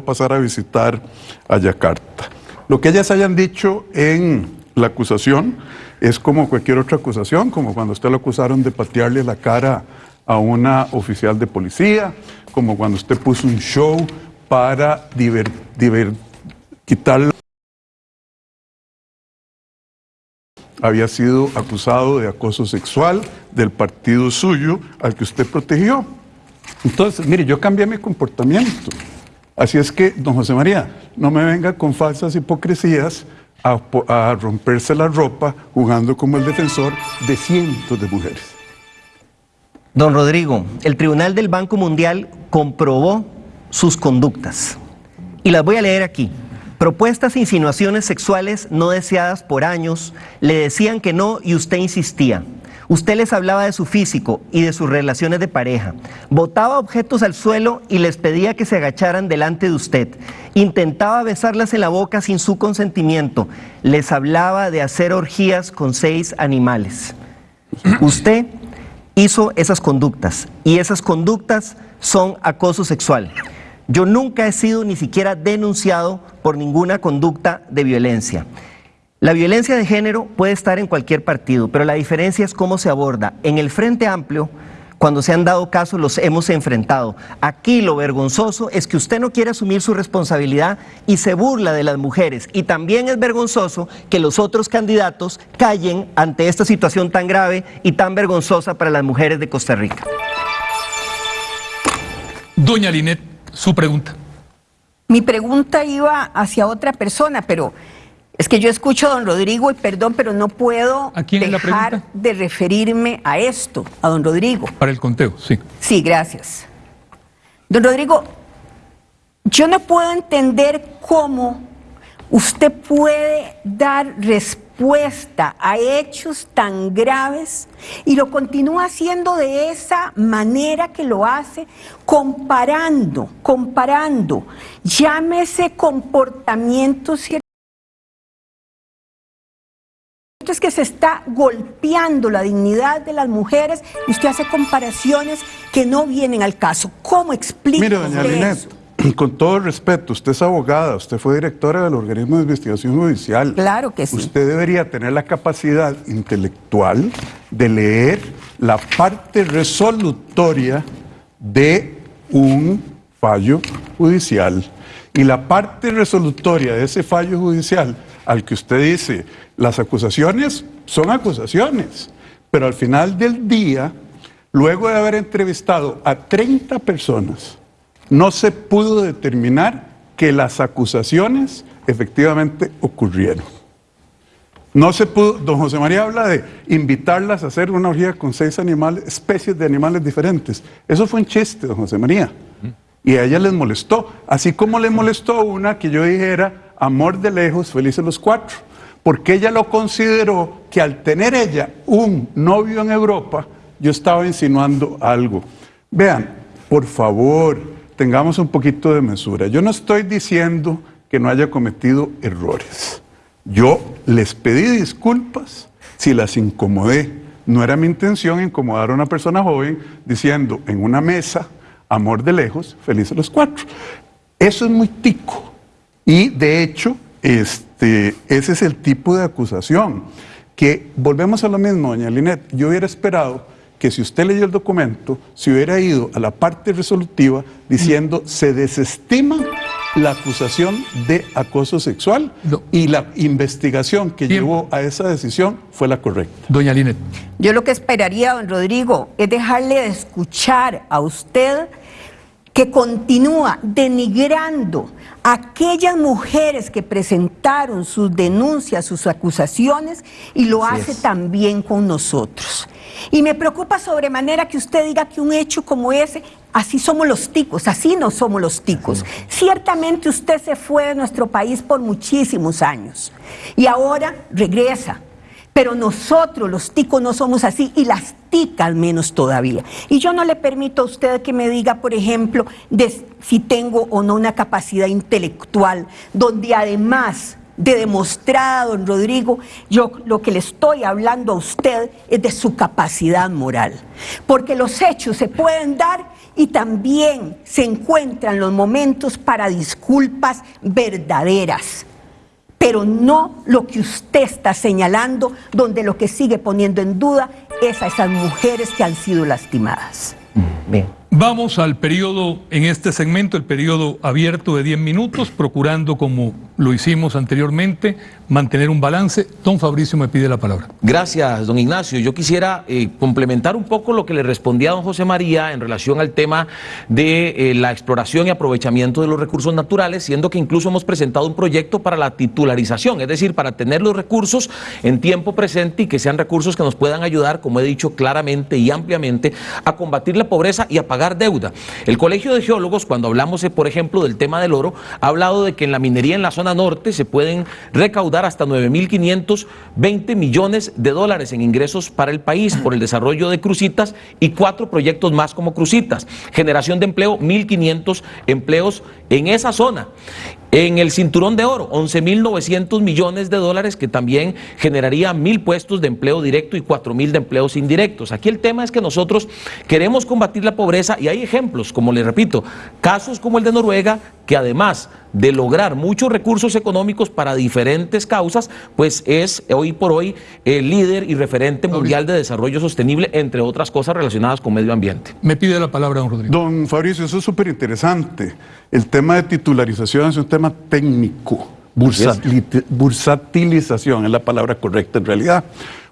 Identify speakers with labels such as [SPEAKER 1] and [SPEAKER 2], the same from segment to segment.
[SPEAKER 1] pasar a visitar a Yakarta. Lo que ellas hayan dicho en la acusación es como cualquier otra acusación, como cuando usted lo acusaron de patearle la cara a una oficial de policía, como cuando usted puso un show para diver, diver, quitarle había sido acusado de acoso sexual del partido suyo al que usted protegió. Entonces, mire, yo cambié mi comportamiento. Así es que, don José María, no me venga con falsas hipocresías a, romperse la ropa jugando como el defensor de cientos de mujeres.
[SPEAKER 2] Don Rodrigo, el Tribunal del Banco Mundial comprobó sus conductas. Y las voy a leer aquí. Propuestas e insinuaciones sexuales no deseadas por años, le decían que no y usted insistía. Usted les hablaba de su físico y de sus relaciones de pareja. Botaba objetos al suelo y les pedía que se agacharan delante de usted. Intentaba besarlas en la boca sin su consentimiento. Les hablaba de hacer orgías con seis animales. Usted hizo esas conductas y esas conductas son acoso sexual. Yo nunca he sido ni siquiera denunciado por ninguna conducta de violencia. La violencia de género puede estar en cualquier partido, pero la diferencia es cómo se aborda. En el Frente Amplio, cuando se han dado casos, los hemos enfrentado. Aquí lo vergonzoso es que usted no quiere asumir su responsabilidad y se burla de las mujeres. Y también es vergonzoso que los otros candidatos callen ante esta situación tan grave y tan vergonzosa para las mujeres de Costa Rica.
[SPEAKER 3] Doña Linet, su pregunta.
[SPEAKER 4] Mi pregunta iba hacia otra persona, pero es que yo escucho a don Rodrigo y perdón, pero no puedo dejar de referirme a esto, a don Rodrigo.
[SPEAKER 3] Para el conteo, sí.
[SPEAKER 4] Sí, gracias. Don Rodrigo, yo no puedo entender cómo usted puede dar respuesta a hechos tan graves y lo continúa haciendo de esa manera que lo hace, comparando, comparando, llámese comportamientos es que se está golpeando la dignidad de las mujeres y usted hace comparaciones que no vienen al caso. ¿Cómo explica
[SPEAKER 1] Mire, doña Linet, con todo respeto, usted es abogada, usted fue directora del organismo de investigación judicial.
[SPEAKER 4] Claro que sí.
[SPEAKER 1] Usted debería tener la capacidad intelectual de leer la parte resolutoria de un fallo judicial. Y la parte resolutoria de ese fallo judicial al que usted dice, las acusaciones son acusaciones, pero al final del día, luego de haber entrevistado a 30 personas, no se pudo determinar que las acusaciones efectivamente ocurrieron. No se pudo, don José María habla de invitarlas a hacer una orgía con seis animales, especies de animales diferentes. Eso fue un chiste, don José María. Y a ella les molestó, así como le molestó una que yo dijera amor de lejos, felices los cuatro, porque ella lo consideró que al tener ella un novio en Europa, yo estaba insinuando algo. Vean, por favor, tengamos un poquito de mesura. Yo no estoy diciendo que no haya cometido errores. Yo les pedí disculpas si las incomodé. No era mi intención incomodar a una persona joven diciendo en una mesa, amor de lejos, felices los cuatro. Eso es muy tico. Y de hecho, este, ese es el tipo de acusación. Que volvemos a lo mismo, doña Linet. Yo hubiera esperado que si usted leyó el documento, se hubiera ido a la parte resolutiva diciendo se desestima la acusación de acoso sexual y la investigación que llevó a esa decisión fue la correcta.
[SPEAKER 3] Doña Linet.
[SPEAKER 4] Yo lo que esperaría, don Rodrigo, es dejarle de escuchar a usted que continúa denigrando a aquellas mujeres que presentaron sus denuncias, sus acusaciones, y lo hace también con nosotros. Y me preocupa sobremanera que usted diga que un hecho como ese, así somos los ticos, así no somos los ticos. Ciertamente usted se fue de nuestro país por muchísimos años y ahora regresa pero nosotros los ticos no somos así y las ticas menos todavía. Y yo no le permito a usted que me diga, por ejemplo, si tengo o no una capacidad intelectual, donde además de demostrar don Rodrigo, yo lo que le estoy hablando a usted es de su capacidad moral. Porque los hechos se pueden dar y también se encuentran los momentos para disculpas verdaderas pero no lo que usted está señalando, donde lo que sigue poniendo en duda es a esas mujeres que han sido lastimadas.
[SPEAKER 3] Bien. Vamos al periodo, en este segmento, el periodo abierto de 10 minutos, procurando, como lo hicimos anteriormente, mantener un balance. Don Fabricio me pide la palabra.
[SPEAKER 5] Gracias, don Ignacio. Yo quisiera eh, complementar un poco lo que le respondía a don José María en relación al tema de eh, la exploración y aprovechamiento de los recursos naturales, siendo que incluso hemos presentado un proyecto para la titularización, es decir, para tener los recursos en tiempo presente y que sean recursos que nos puedan ayudar, como he dicho claramente y ampliamente, a combatir la pobreza y a pagar deuda. El Colegio de Geólogos, cuando hablamos, eh, por ejemplo, del tema del oro, ha hablado de que en la minería en la zona norte se pueden recaudar hasta 9.520 millones de dólares en ingresos para el país por el desarrollo de crucitas y cuatro proyectos más como crucitas. Generación de empleo, 1.500 empleos en esa zona. En el cinturón de oro, 11.900 millones de dólares que también generaría mil puestos de empleo directo y 4.000 de empleos indirectos. Aquí el tema es que nosotros queremos combatir la pobreza y hay ejemplos, como le repito, casos como el de Noruega, que además de lograr muchos recursos económicos para diferentes causas, pues es hoy por hoy el líder y referente mundial de desarrollo sostenible, entre otras cosas relacionadas con medio ambiente.
[SPEAKER 3] Me pide la palabra, don Rodrigo.
[SPEAKER 1] Don Fabricio, eso es súper interesante. El tema de titularización es un tema técnico. bursatilización es la palabra correcta en realidad.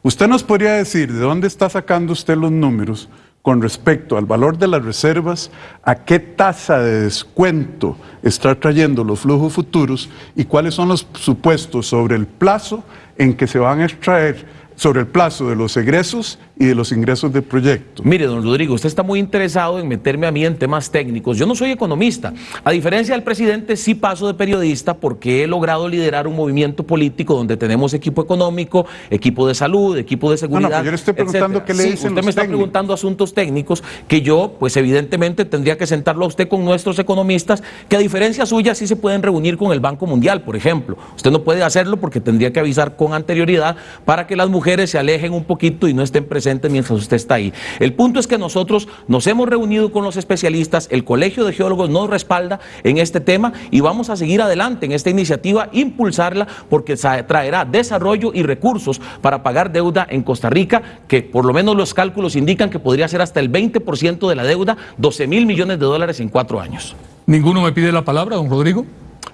[SPEAKER 1] Usted nos podría decir de dónde está sacando usted los números con respecto al valor de las reservas, a qué tasa de descuento está trayendo los flujos futuros y cuáles son los supuestos sobre el plazo en que se van a extraer sobre el plazo de los egresos y de los ingresos del proyecto.
[SPEAKER 5] Mire, don Rodrigo, usted está muy interesado en meterme a mí en temas técnicos. Yo no soy economista. A diferencia del presidente, sí paso de periodista porque he logrado liderar un movimiento político donde tenemos equipo económico, equipo de salud, equipo de seguridad. No,
[SPEAKER 1] no, yo le estoy preguntando qué le dicen
[SPEAKER 5] Usted me está preguntando asuntos técnicos que yo, pues evidentemente, tendría que sentarlo a usted con nuestros economistas, que a diferencia suya sí se pueden reunir con el Banco Mundial, por ejemplo. Usted no puede hacerlo porque tendría que avisar con anterioridad para que las mujeres se alejen un poquito y no estén presentes mientras usted está ahí. El punto es que nosotros nos hemos reunido con los especialistas, el Colegio de Geólogos nos respalda en este tema y vamos a seguir adelante en esta iniciativa, impulsarla porque traerá desarrollo y recursos para pagar deuda en Costa Rica, que por lo menos los cálculos indican que podría ser hasta el 20% de la deuda, 12 mil millones de dólares en cuatro años.
[SPEAKER 3] ¿Ninguno me pide la palabra, don Rodrigo?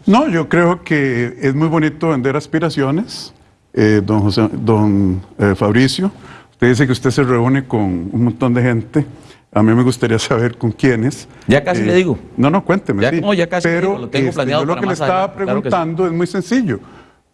[SPEAKER 1] No, yo creo que es muy bonito vender aspiraciones, eh, don, José, don eh, Fabricio. Usted dice que usted se reúne con un montón de gente. A mí me gustaría saber con quiénes.
[SPEAKER 5] Ya casi le eh, digo.
[SPEAKER 1] No, no, cuénteme.
[SPEAKER 5] Ya, No, ya casi
[SPEAKER 1] Pero
[SPEAKER 5] lo tengo
[SPEAKER 1] este,
[SPEAKER 5] planeado.
[SPEAKER 1] Yo lo que le estaba preguntando es muy sencillo.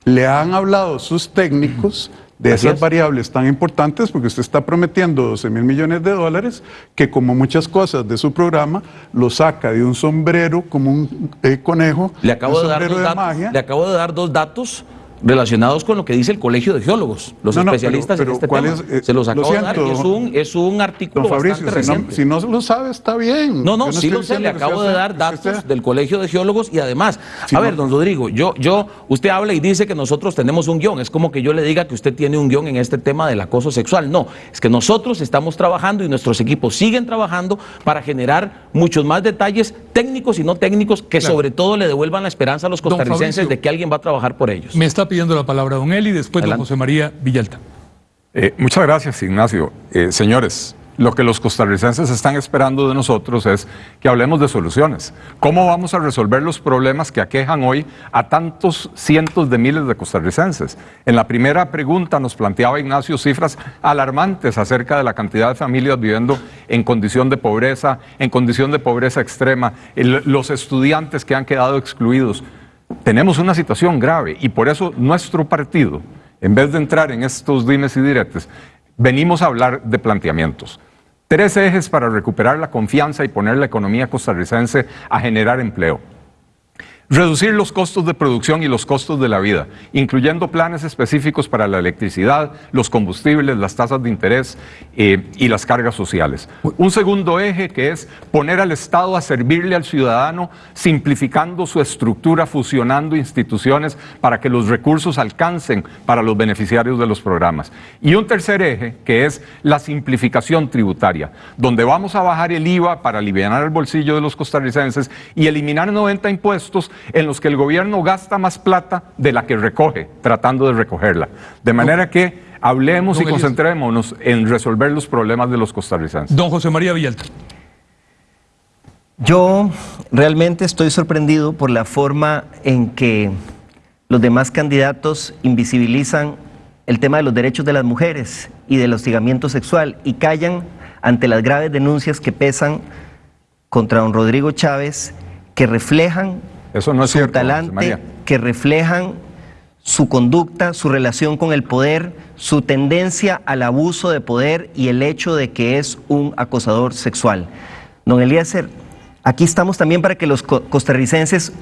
[SPEAKER 1] ¿Le han hablado sus técnicos de esas variables tan importantes? Porque usted está prometiendo 12 mil millones de dólares, que como muchas cosas de su programa, lo saca de un sombrero como un eh, conejo.
[SPEAKER 5] Le acabo de, dar dos datos, Le acabo de dar dos datos relacionados con lo que dice el Colegio de Geólogos, los especialistas en este tema. Eh, Se los acabo de dar es un, es un artículo bastante reciente.
[SPEAKER 1] Si no, lo sabe, está bien.
[SPEAKER 5] No, no, sí lo sé, le acabo de dar datos del Colegio de Geólogos y además, a ver, don Rodrigo, yo, yo, usted habla y dice que nosotros tenemos un guion, es como que yo le diga que usted tiene un guion en este tema del acoso sexual. No, es que nosotros estamos trabajando y nuestros equipos siguen trabajando para generar muchos más detalles técnicos y no técnicos que sobre todo le devuelvan la esperanza a los costarricenses de que alguien va a trabajar por ellos.
[SPEAKER 3] Me está pidiendo la palabra don Eli, después don José María Villalta.
[SPEAKER 6] Eh, muchas gracias, Ignacio. Eh, señores, lo que los costarricenses están esperando de nosotros es que hablemos de soluciones. ¿Cómo vamos a resolver los problemas que aquejan hoy a tantos cientos de miles de costarricenses? En la primera pregunta nos planteaba Ignacio cifras alarmantes acerca de la cantidad de familias viviendo en condición de pobreza, en condición de pobreza extrema, los estudiantes que han quedado excluidos. Tenemos una situación grave y por eso nuestro partido, en vez de entrar en estos dimes y diretes, venimos a hablar de planteamientos. Tres ejes para recuperar la confianza y poner la economía costarricense a generar empleo. Reducir los costos de producción y los costos de la vida, incluyendo planes específicos para la electricidad, los combustibles, las tasas de interés eh, y las cargas sociales. Un segundo eje que es poner al Estado a servirle al ciudadano, simplificando su estructura, fusionando instituciones para que los recursos alcancen para los beneficiarios de los programas. Y un tercer eje que es la simplificación tributaria, donde vamos a bajar el IVA para aliviar el bolsillo de los costarricenses y eliminar 90 impuestos en los que el gobierno gasta más plata de la que recoge, tratando de recogerla. De manera que hablemos y concentrémonos en resolver los problemas de los costarricenses.
[SPEAKER 3] Don José María Villalta.
[SPEAKER 2] Yo realmente estoy sorprendido por la forma en que los demás candidatos invisibilizan el tema de los derechos de las mujeres y del hostigamiento sexual y callan ante las graves denuncias que pesan contra don Rodrigo Chávez que reflejan
[SPEAKER 6] eso no es
[SPEAKER 2] su
[SPEAKER 6] cierto,
[SPEAKER 2] talante, que reflejan su conducta, su relación con el poder, su tendencia al abuso de poder y el hecho de que es un acosador sexual. Don Eliezer, aquí estamos también para que los costarricenses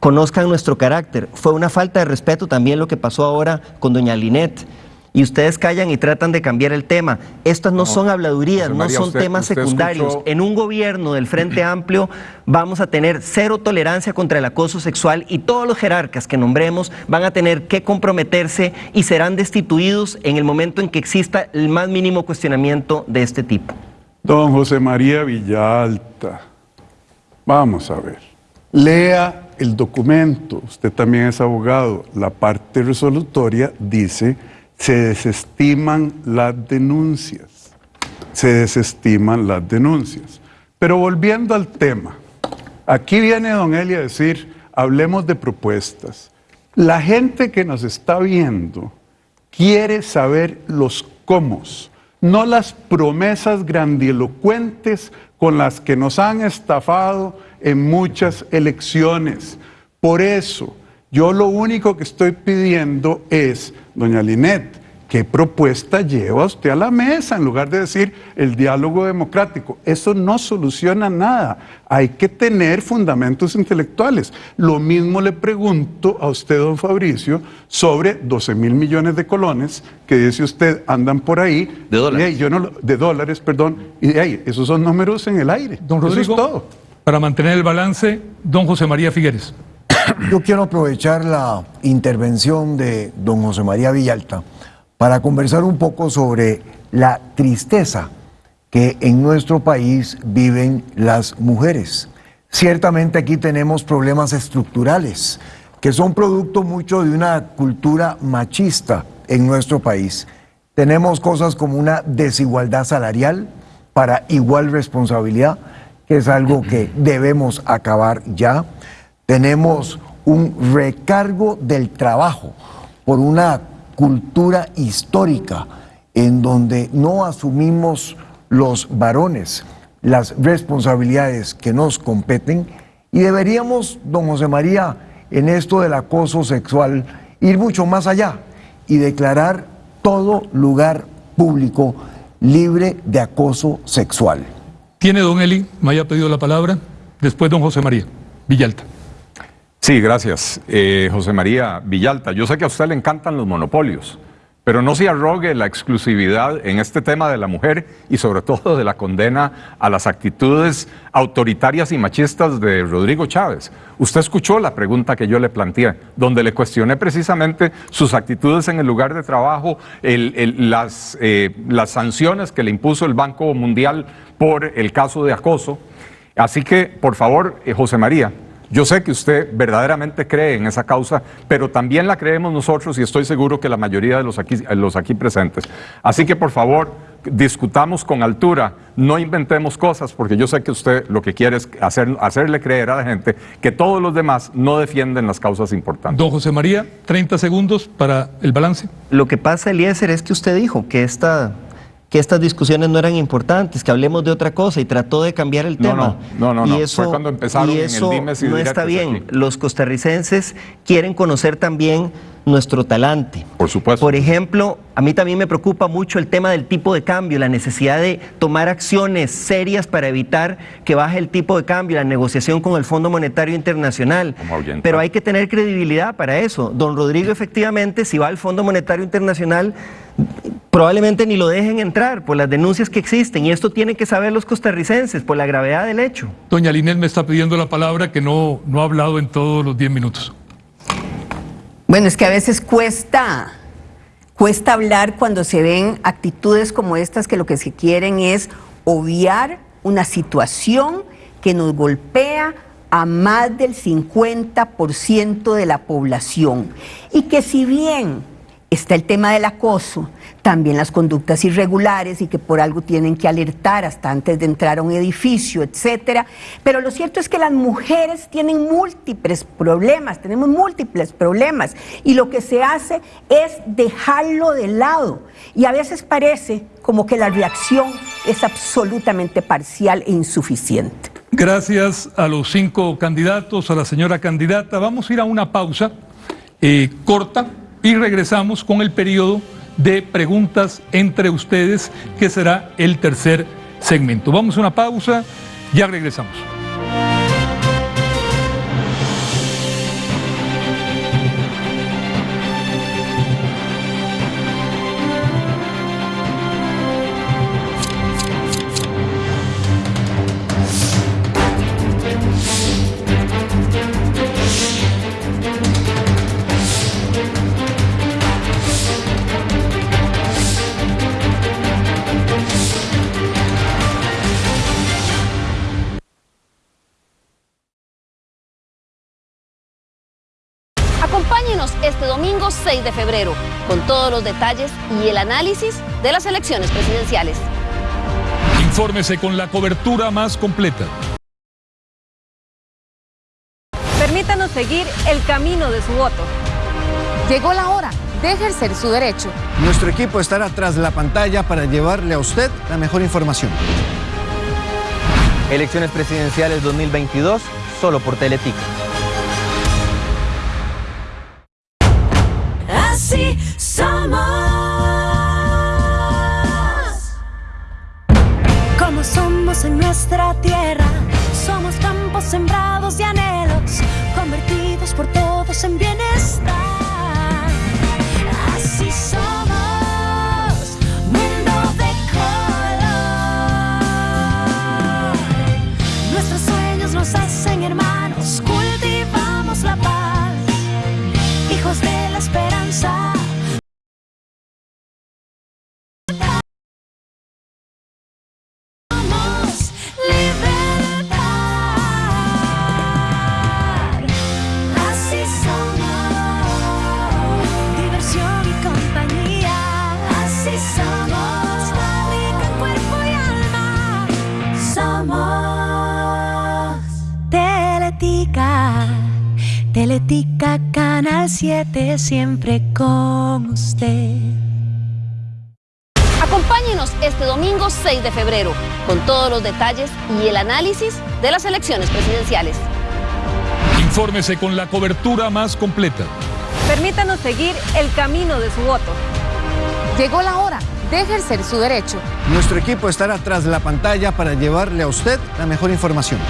[SPEAKER 2] conozcan nuestro carácter. Fue una falta de respeto también lo que pasó ahora con doña Linet y ustedes callan y tratan de cambiar el tema. Estas no, son habladurías, no son temas secundarios. En un gobierno del Frente Amplio vamos a tener cero tolerancia contra el acoso sexual y todos los jerarcas que nombremos van a tener que comprometerse y serán destituidos en el momento en que exista el más mínimo cuestionamiento de este tipo.
[SPEAKER 1] Don José María Villalta, vamos a ver. Lea el documento, usted también es abogado. La parte resolutoria dice se desestiman las denuncias. Se desestiman las denuncias. Pero volviendo al tema, aquí viene don Eli a decir, hablemos de propuestas. La gente que nos está viendo quiere saber los cómo, no las promesas grandilocuentes con las que nos han estafado en muchas elecciones. Por eso, yo lo único que estoy pidiendo es, doña Linet, ¿qué propuesta lleva usted a la mesa en lugar de decir el diálogo democrático? Eso no soluciona nada. Hay que tener fundamentos intelectuales. Lo mismo le pregunto a usted, don Fabricio, sobre 12 mil millones de colones que dice usted andan por ahí.
[SPEAKER 5] De dólares.
[SPEAKER 1] yo no, de dólares, perdón. Y de ahí, esos son números en el aire.
[SPEAKER 3] Don Rodrigo,
[SPEAKER 1] Eso es todo.
[SPEAKER 3] Para mantener el balance, don José María Figueres.
[SPEAKER 7] Yo quiero aprovechar la intervención de don José María Villalta para conversar un poco sobre la tristeza que en nuestro país viven las mujeres. Ciertamente aquí tenemos problemas estructurales que son producto mucho de una cultura machista en nuestro país. Tenemos cosas como una desigualdad salarial para igual responsabilidad, que es algo que debemos acabar ya tenemos un recargo del trabajo por una cultura histórica en donde no asumimos los varones las responsabilidades que nos competen y deberíamos, don José María, en esto del acoso sexual, ir mucho más allá y declarar todo lugar público libre de acoso sexual.
[SPEAKER 3] Tiene don Eli, me haya pedido la palabra, después don José María Villalta.
[SPEAKER 6] Sí, gracias. Eh, José María Villalta, yo sé que a usted le encantan los monopolios, pero no se arrogue la exclusividad en este tema de la mujer y sobre todo de la condena a las actitudes autoritarias y machistas de Rodrigo Chávez. Usted escuchó la pregunta que yo le planteé, donde le cuestioné precisamente sus actitudes en el lugar de trabajo, las, eh, las sanciones que le impuso el Banco Mundial por el caso de acoso. Así que, por favor, eh, José María, yo sé que usted verdaderamente cree en esa causa, pero también la creemos nosotros y estoy seguro que la mayoría de los aquí, los aquí presentes. Así que por favor, discutamos con altura, no inventemos cosas, porque yo sé que usted lo que quiere es hacer, hacerle creer a la gente que todos los demás no defienden las causas importantes.
[SPEAKER 3] Don José María, 30 segundos para el balance.
[SPEAKER 2] Lo que pasa, Eliezer, es que usted dijo que esta que estas discusiones no eran importantes, que hablemos de otra cosa y trató de cambiar el tema.
[SPEAKER 6] No, no, no,
[SPEAKER 2] y eso,
[SPEAKER 6] fue cuando empezaron
[SPEAKER 2] y eso
[SPEAKER 6] en el
[SPEAKER 2] no está bien. Los costarricenses quieren conocer también nuestro talante.
[SPEAKER 6] Por supuesto.
[SPEAKER 2] Por ejemplo, a mí también me preocupa mucho el tema del tipo de cambio, la necesidad de tomar acciones serias para evitar que baje el tipo de cambio, la negociación con el Fondo Monetario Internacional. Pero hay que tener credibilidad para eso. Don Rodrigo, efectivamente, si va al Fondo Monetario Internacional, probablemente ni lo dejen entrar por las denuncias que existen. Y esto tienen que saber los costarricenses por la gravedad del hecho.
[SPEAKER 3] Doña Linel me está pidiendo la palabra que no, no ha hablado en todos los 10 minutos.
[SPEAKER 4] Bueno, es que a veces cuesta, cuesta hablar cuando se ven actitudes como estas que lo que se quieren es obviar una situación que nos golpea a más del 50% de la población. Y que si bien está el tema del acoso, también las conductas irregulares y que por algo tienen que alertar hasta antes de entrar a un edificio, etcétera. Pero lo cierto es que las mujeres tienen múltiples problemas, tenemos múltiples problemas y lo que se hace es dejarlo de lado y a veces parece como que la reacción es absolutamente parcial e insuficiente.
[SPEAKER 3] Gracias a los cinco candidatos, a la señora candidata. Vamos a ir a una pausa eh, corta y regresamos con el periodo de preguntas entre ustedes, que será el tercer segmento. Vamos a una pausa, ya regresamos.
[SPEAKER 8] 6 de febrero con todos los detalles y el análisis de las elecciones presidenciales.
[SPEAKER 3] Infórmese con la cobertura más completa.
[SPEAKER 9] Permítanos seguir el camino de su voto.
[SPEAKER 10] Llegó la hora de ejercer su derecho.
[SPEAKER 11] Nuestro equipo estará tras la pantalla para llevarle a usted la mejor información.
[SPEAKER 2] Elecciones presidenciales 2022, solo por Teletica.
[SPEAKER 12] Somos. Como somos en nuestra tierra, somos campos sembrados de anhelos, 7 siempre con usted.
[SPEAKER 8] Acompáñenos este domingo 6 de febrero con todos los detalles y el análisis de las elecciones presidenciales.
[SPEAKER 3] Infórmese con la cobertura más completa.
[SPEAKER 9] Permítanos seguir el camino de su voto.
[SPEAKER 10] Llegó la hora de ejercer su derecho.
[SPEAKER 11] Nuestro equipo estará tras la pantalla para llevarle a usted la mejor información.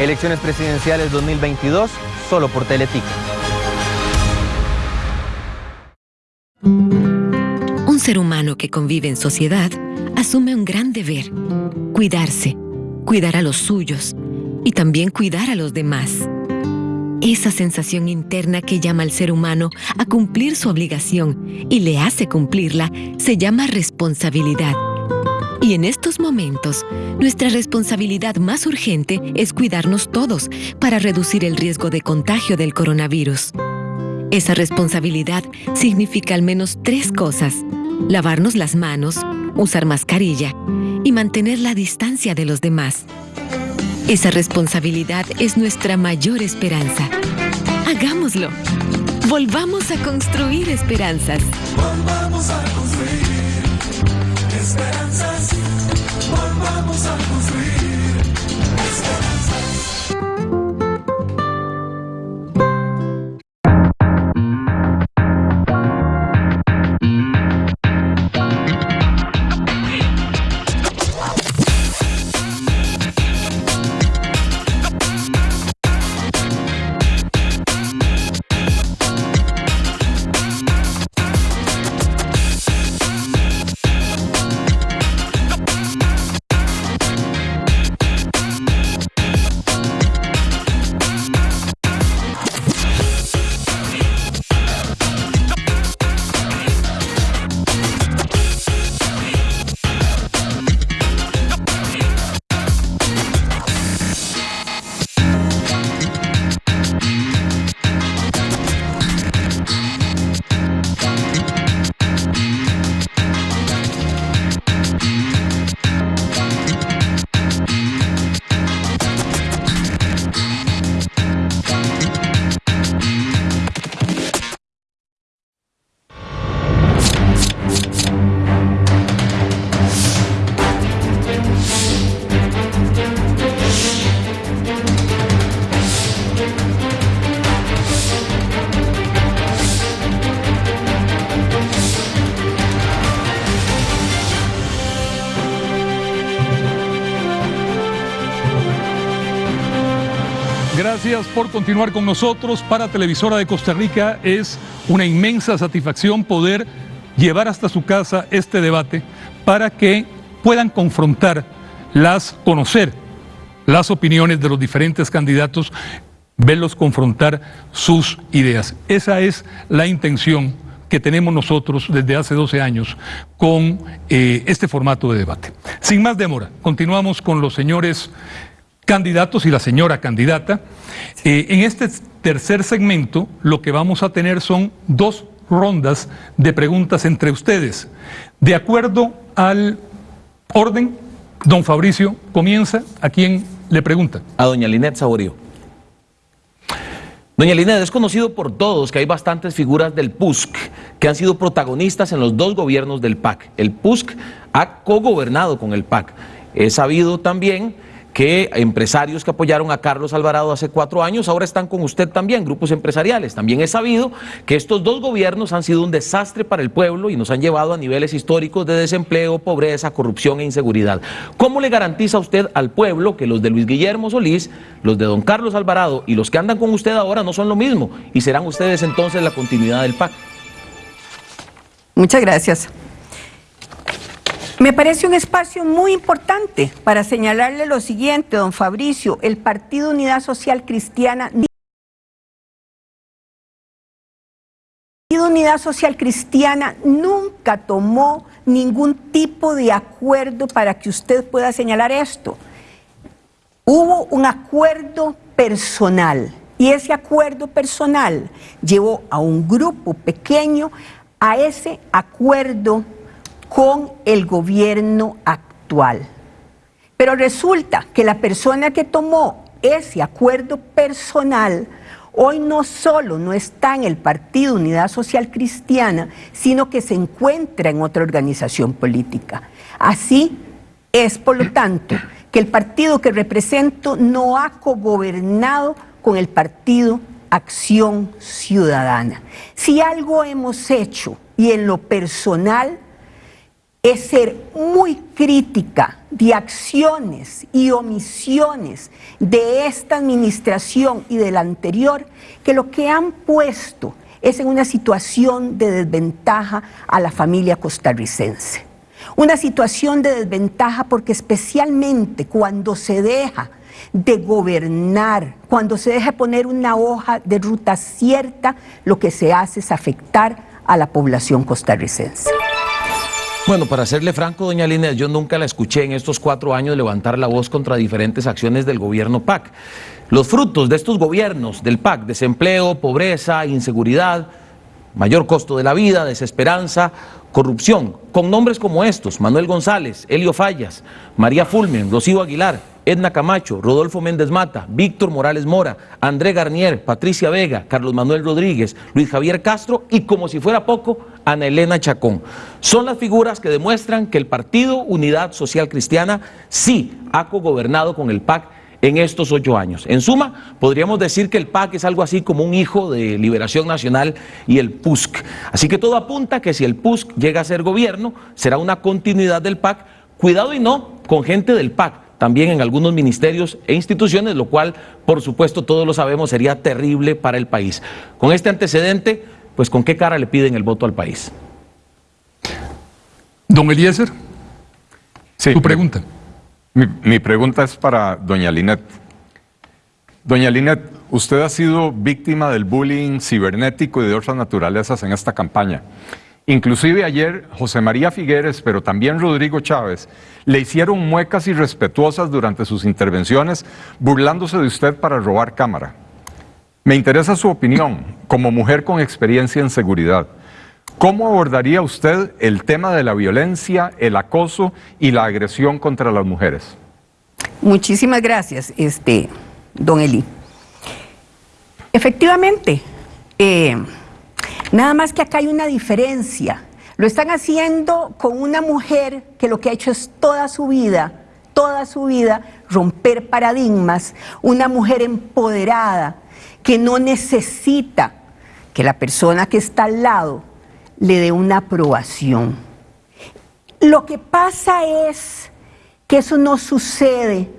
[SPEAKER 2] Elecciones presidenciales 2022, solo por Teletica.
[SPEAKER 13] Un ser humano que convive en sociedad asume un gran deber, cuidarse, cuidar a los suyos y también cuidar a los demás. Esa sensación interna que llama al ser humano a cumplir su obligación y le hace cumplirla se llama responsabilidad. Y en estos momentos, nuestra responsabilidad más urgente es cuidarnos todos para reducir el riesgo de contagio del coronavirus. Esa responsabilidad significa al menos tres cosas. Lavarnos las manos, usar mascarilla y mantener la distancia de los demás. Esa responsabilidad es nuestra mayor esperanza. Hagámoslo. Volvamos a construir esperanzas.
[SPEAKER 12] Volvamos a construir esperanzas. Volvamos
[SPEAKER 3] Por continuar con nosotros. Para Televisora de Costa Rica es una inmensa satisfacción poder llevar hasta su casa este debate para que puedan confrontar las, conocer las opiniones de los diferentes candidatos, verlos confrontar sus ideas. Esa es la intención que tenemos nosotros desde hace 12 años con eh, este formato de debate. Sin más demora, continuamos con los señores candidatos y la señora candidata. Eh, en este tercer segmento lo que vamos a tener son dos rondas de preguntas entre ustedes. De acuerdo al orden, don Fabricio comienza. ¿A quién le pregunta?
[SPEAKER 5] A doña Linet Saborío. Doña Linet, es conocido por todos que hay bastantes figuras del PUSC que han sido protagonistas en los dos gobiernos del PAC. El PUSC ha cogobernado con el PAC. Es sabido también que empresarios que apoyaron a Carlos Alvarado hace cuatro años ahora están con usted también, grupos empresariales. También es sabido que estos dos gobiernos han sido un desastre para el pueblo y nos han llevado a niveles históricos de desempleo, pobreza, corrupción e inseguridad. ¿Cómo le garantiza usted al pueblo que los de Luis Guillermo Solís, los de don Carlos Alvarado y los que andan con usted ahora no son lo mismo y serán ustedes entonces la continuidad del PAC?
[SPEAKER 4] Muchas gracias. Me parece un espacio muy importante para señalarle lo siguiente, don Fabricio, el Partido Unidad Social Cristiana... Unidad Social Cristiana nunca tomó ningún tipo de acuerdo para que usted pueda señalar esto. Hubo un acuerdo personal y ese acuerdo personal llevó a un grupo pequeño a ese acuerdo con el gobierno actual. Pero resulta que la persona que tomó ese acuerdo personal hoy no solo no está en el Partido Unidad Social Cristiana, sino que se encuentra en otra organización política. Así es, por lo tanto, que el partido que represento no ha cogobernado con el partido Acción Ciudadana. Si algo hemos hecho, y en lo personal, es ser muy crítica de acciones y omisiones de esta administración y de la anterior, que lo que han puesto es en una situación de desventaja a la familia costarricense. Una situación de desventaja porque especialmente cuando se deja de gobernar, cuando se deja poner una hoja de ruta cierta, lo que se hace es afectar a la población costarricense.
[SPEAKER 5] Bueno, para serle franco, doña Línez, yo nunca la escuché en estos cuatro años levantar la voz contra diferentes acciones del gobierno PAC. Los frutos de estos gobiernos del PAC, desempleo, pobreza, inseguridad, mayor costo de la vida, desesperanza, corrupción, con nombres como estos, Manuel González, Elio Fallas, María Fulmen, Rocío Aguilar, Edna Camacho, Rodolfo Méndez Mata, Víctor Morales Mora, André Garnier, Patricia Vega, Carlos Manuel Rodríguez, Luis Javier Castro y como si fuera poco, Ana Elena Chacón. Son las figuras que demuestran que el Partido Unidad Social Cristiana sí ha cogobernado con el PAC en estos ocho años. En suma, podríamos decir que el PAC es algo así como un hijo de Liberación Nacional y el PUSC. Así que todo apunta que si el PUSC llega a ser gobierno, será una continuidad del PAC, cuidado y no con gente del PAC, también en algunos ministerios e instituciones, lo cual, por supuesto, todos lo sabemos, sería terrible para el país. Con este antecedente, pues ¿con qué cara le piden el voto al país?
[SPEAKER 3] Don Eliezer, sí, tu pregunta.
[SPEAKER 6] Mi, pregunta es para doña Linet. Doña Linet, usted ha sido víctima del bullying cibernético y de otras naturalezas en esta campaña. Inclusive ayer José María Figueres, pero también Rodrigo Chávez, le hicieron muecas irrespetuosas durante sus intervenciones, burlándose de usted para robar cámara. Me interesa su opinión como mujer con experiencia en seguridad. ¿Cómo abordaría usted el tema de la violencia, el acoso y la agresión contra las mujeres?
[SPEAKER 4] Muchísimas gracias, este, don Eli. Efectivamente, eh, nada más que acá hay una diferencia. Lo están haciendo con una mujer que lo que ha hecho es toda su vida, toda su vida, romper paradigmas, una mujer empoderada que no necesita que la persona que está al lado le dé una aprobación. Lo que pasa es que eso no sucede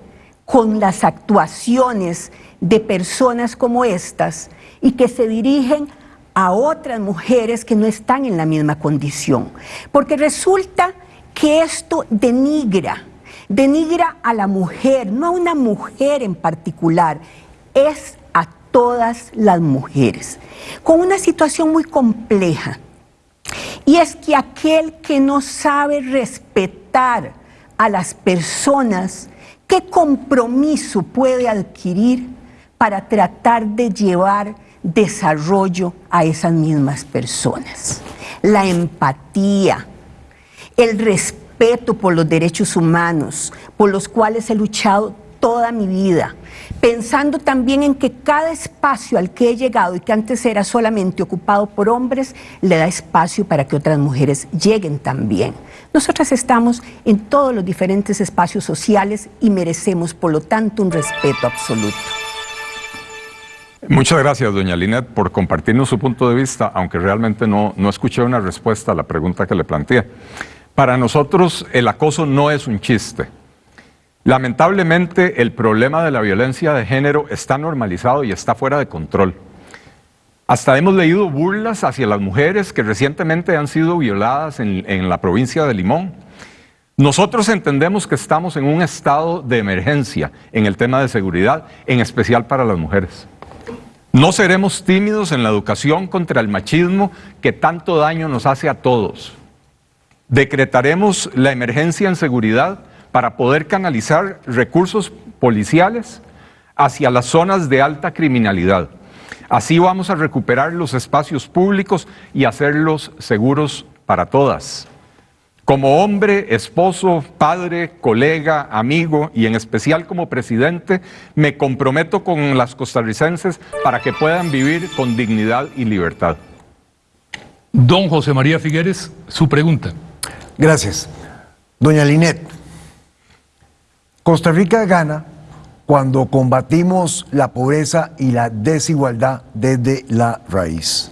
[SPEAKER 4] con las actuaciones de personas como estas y que se dirigen a otras mujeres que no están en la misma condición. Porque resulta que esto denigra, denigra a la mujer, no a una mujer en particular, es a todas las mujeres, con una situación muy compleja. Y es que aquel que no sabe respetar a las personas, ¿qué compromiso puede adquirir para tratar de llevar desarrollo a esas mismas personas. La empatía, el respeto por los derechos humanos, por los cuales he luchado toda mi vida, pensando también en que cada espacio al que he llegado y que antes era solamente ocupado por hombres, le da espacio para que otras mujeres lleguen también. Nosotras estamos en todos los diferentes espacios sociales y merecemos, por lo tanto, un respeto absoluto.
[SPEAKER 6] Muchas gracias, doña Linet, por compartirnos su punto de vista, aunque realmente no, no escuché una respuesta a la pregunta que le planteé. Para nosotros el acoso no es un chiste. Lamentablemente el problema de la violencia de género está normalizado y está fuera de control. Hasta hemos leído burlas hacia las mujeres que recientemente han sido violadas en, la provincia de Limón. Nosotros entendemos que estamos en un estado de emergencia en el tema de seguridad, en especial para las mujeres. No seremos tímidos en la educación contra el machismo que tanto daño nos hace a todos. Decretaremos la emergencia en seguridad para poder canalizar recursos policiales hacia las zonas de alta criminalidad. Así vamos a recuperar los espacios públicos y hacerlos seguros para todas. Como hombre, esposo, padre, colega, amigo y en especial como presidente, me comprometo con las costarricenses para que puedan vivir con dignidad y libertad.
[SPEAKER 3] Don José María Figueres, su pregunta.
[SPEAKER 7] Gracias. Doña Linet, Costa Rica gana cuando combatimos la pobreza y la desigualdad desde la raíz.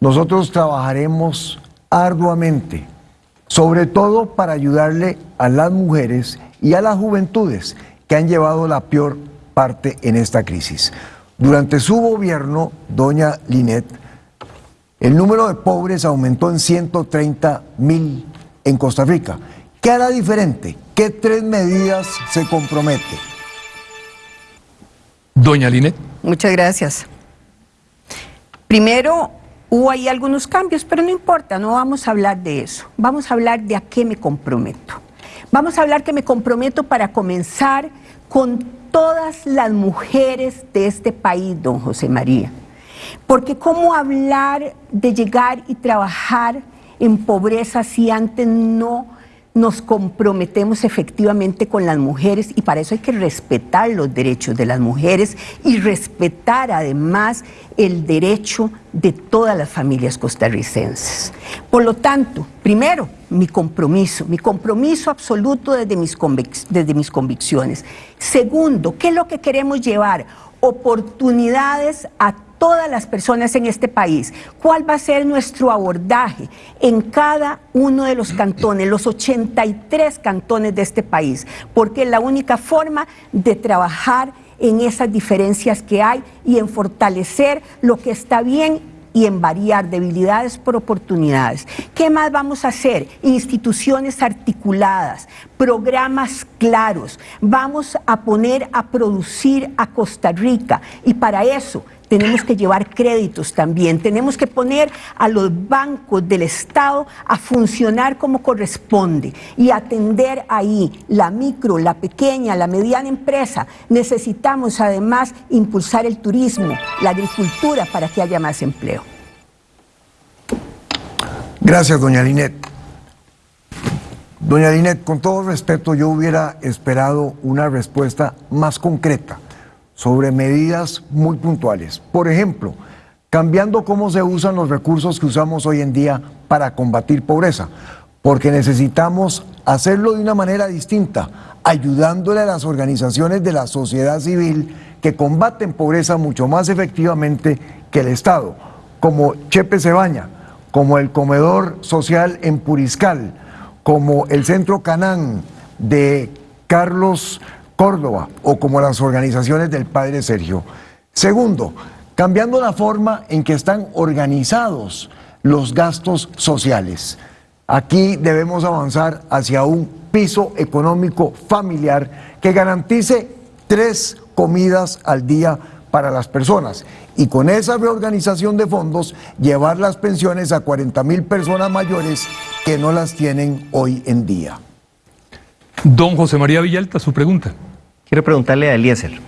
[SPEAKER 7] Nosotros trabajaremos arduamente sobre todo para ayudarle a las mujeres y a las juventudes que han llevado la peor parte en esta crisis. Durante su gobierno, doña Linet, el número de pobres aumentó en 130 mil en Costa Rica. ¿Qué hará diferente? ¿Qué tres medidas se compromete?
[SPEAKER 3] Doña Linet.
[SPEAKER 4] Muchas gracias. Primero, Hubo ahí algunos cambios, pero no importa, no vamos a hablar de eso. Vamos a hablar de a qué me comprometo. Vamos a hablar que me comprometo para comenzar con todas las mujeres de este país, don José María. Porque cómo hablar de llegar y trabajar en pobreza si antes no nos comprometemos efectivamente con las mujeres y para eso hay que respetar los derechos de las mujeres y respetar además el derecho de todas las familias costarricenses. Por lo tanto, primero, mi compromiso, mi compromiso absoluto desde mis, desde mis convicciones. Segundo, ¿qué es lo que queremos llevar? Oportunidades a todas las personas en este país. ¿Cuál va a ser nuestro abordaje en cada uno de los cantones, los 83 cantones de este país? Porque es la única forma de trabajar en esas diferencias que hay y en fortalecer lo que está bien y en variar debilidades por oportunidades. ¿Qué más vamos a hacer? Instituciones articuladas, programas claros. Vamos a poner a producir a Costa Rica y para eso tenemos que llevar créditos también, tenemos que poner a los bancos del Estado a funcionar como corresponde y atender ahí la micro, la pequeña, la mediana empresa. Necesitamos además impulsar el turismo, la agricultura para que haya más empleo.
[SPEAKER 7] Gracias, doña Linet. Doña Linet, con todo respeto, yo hubiera esperado una respuesta más concreta sobre medidas muy puntuales. Por ejemplo, cambiando cómo se usan los recursos que usamos hoy en día para combatir pobreza, porque necesitamos hacerlo de una manera distinta, ayudándole a las organizaciones de la sociedad civil que combaten pobreza mucho más efectivamente que el Estado, como Chepe Cebaña, como el comedor social en Puriscal, como el Centro Canán de Carlos Córdoba o como las organizaciones del Padre Sergio. Segundo, cambiando la forma en que están organizados los gastos sociales. Aquí debemos avanzar hacia un piso económico familiar que garantice tres comidas al día para las personas y con esa reorganización de fondos llevar las pensiones a 40 mil personas mayores que no las tienen hoy en día.
[SPEAKER 3] Don José María Villalta, su pregunta.
[SPEAKER 2] Quiero preguntarle a Eliezer.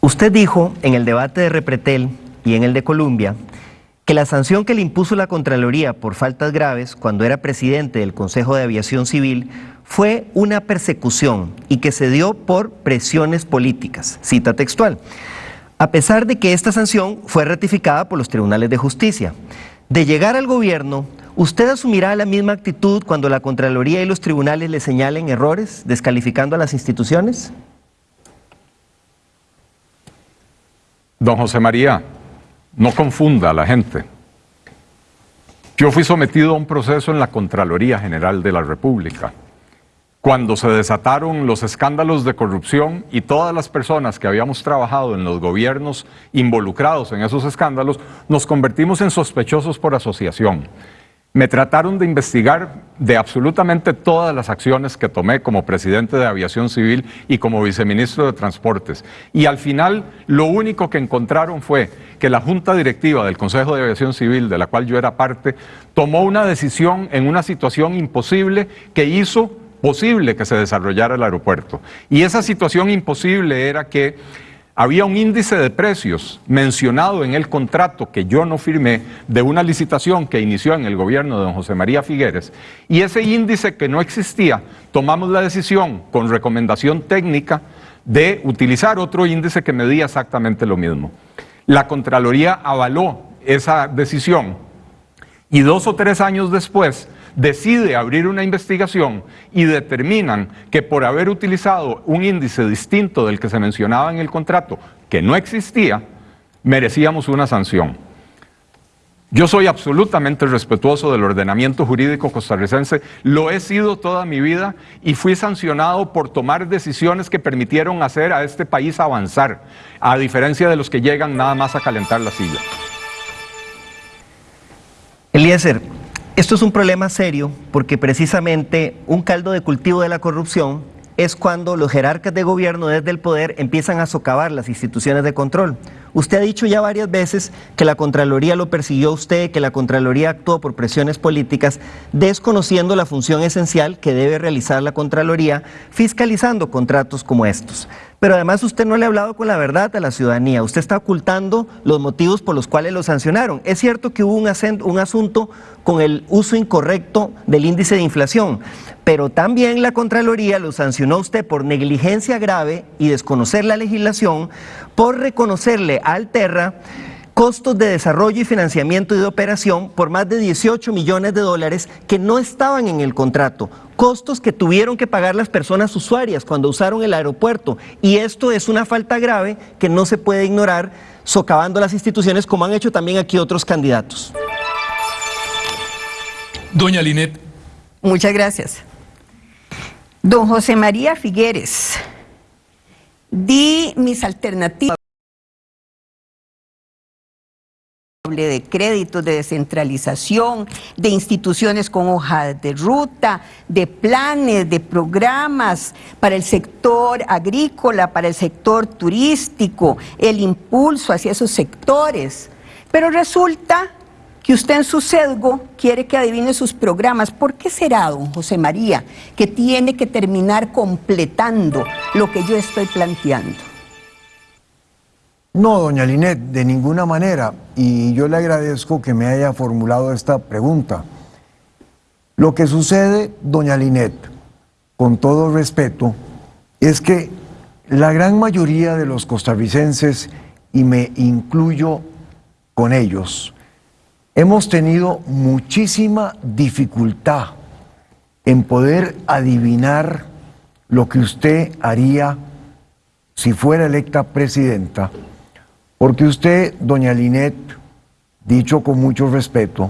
[SPEAKER 2] Usted dijo en el debate de Repretel y en el de Colombia que la sanción que le impuso la Contraloría por faltas graves cuando era presidente del Consejo de Aviación Civil fue una persecución y que se dio por presiones políticas, cita textual, a pesar de que esta sanción fue ratificada por los tribunales de justicia. De llegar al gobierno, ¿usted asumirá la misma actitud cuando la Contraloría y los tribunales le señalen errores, descalificando a las instituciones?
[SPEAKER 6] Don José María, no confunda a la gente. Yo fui sometido a un proceso en la Contraloría General de la República. Cuando se desataron los escándalos de corrupción y todas las personas que habíamos trabajado en los gobiernos involucrados en esos escándalos, nos convertimos en sospechosos por asociación. Me trataron de investigar de absolutamente todas las acciones que tomé como presidente de Aviación Civil y como viceministro de Transportes. Y al final lo único que encontraron fue que la Junta Directiva del Consejo de Aviación Civil, de la cual yo era parte, tomó una decisión en una situación imposible que hizo posible que se desarrollara el aeropuerto. Y esa situación imposible era que había un índice de precios mencionado en el contrato que yo no firmé de una licitación que inició en el gobierno de don José María Figueres y ese índice que no existía, tomamos la decisión con recomendación técnica de utilizar otro índice que medía exactamente lo mismo. La Contraloría avaló esa decisión y dos o tres años después decide abrir una investigación y determinan que por haber utilizado un índice distinto del que se mencionaba en el contrato, que no existía, merecíamos una sanción. Yo soy absolutamente respetuoso del ordenamiento jurídico costarricense, lo he sido toda mi vida y fui sancionado por tomar decisiones que permitieron hacer a este país avanzar, a diferencia de los que llegan nada más a calentar la silla.
[SPEAKER 2] Eliezer, esto es un problema serio porque precisamente un caldo de cultivo de la corrupción es cuando los jerarcas de gobierno desde el poder empiezan a socavar las instituciones de control. Usted ha dicho ya varias veces que la Contraloría lo persiguió a usted, que la Contraloría actuó por presiones políticas, desconociendo la función esencial que debe realizar la Contraloría fiscalizando contratos como estos. Pero además usted no le ha hablado con la verdad a la ciudadanía, usted está ocultando los motivos por los cuales lo sancionaron. Es cierto que hubo un, un asunto con el uso incorrecto del índice de inflación, pero también la Contraloría lo sancionó a usted por negligencia grave y desconocer la legislación, por reconocerle a Alterra costos de desarrollo y financiamiento y de operación por más de 18 millones de dólares que no estaban en el contrato, costos que tuvieron que pagar las personas usuarias cuando usaron el aeropuerto. Y esto es una falta grave que no se puede ignorar socavando las instituciones como han hecho también aquí otros candidatos.
[SPEAKER 3] Doña Linet.
[SPEAKER 4] Muchas gracias. Don José María Figueres, di mis alternativas de créditos, de descentralización, de instituciones con hojas de ruta, de planes, de programas para el sector agrícola, para el sector turístico, el impulso hacia esos sectores. Pero resulta que usted en su sesgo quiere que adivine sus programas. ¿Por qué será, don José María, que tiene que terminar completando lo que yo estoy planteando?
[SPEAKER 7] No, doña Linet, de ninguna manera. Y yo le agradezco que me haya formulado esta pregunta. Lo que sucede, doña Linet, con todo respeto, es que la gran mayoría de los costarricenses, y me incluyo con ellos, hemos tenido muchísima dificultad en poder adivinar lo que usted haría si fuera electa presidenta, porque usted, doña Linet, dicho con mucho respeto,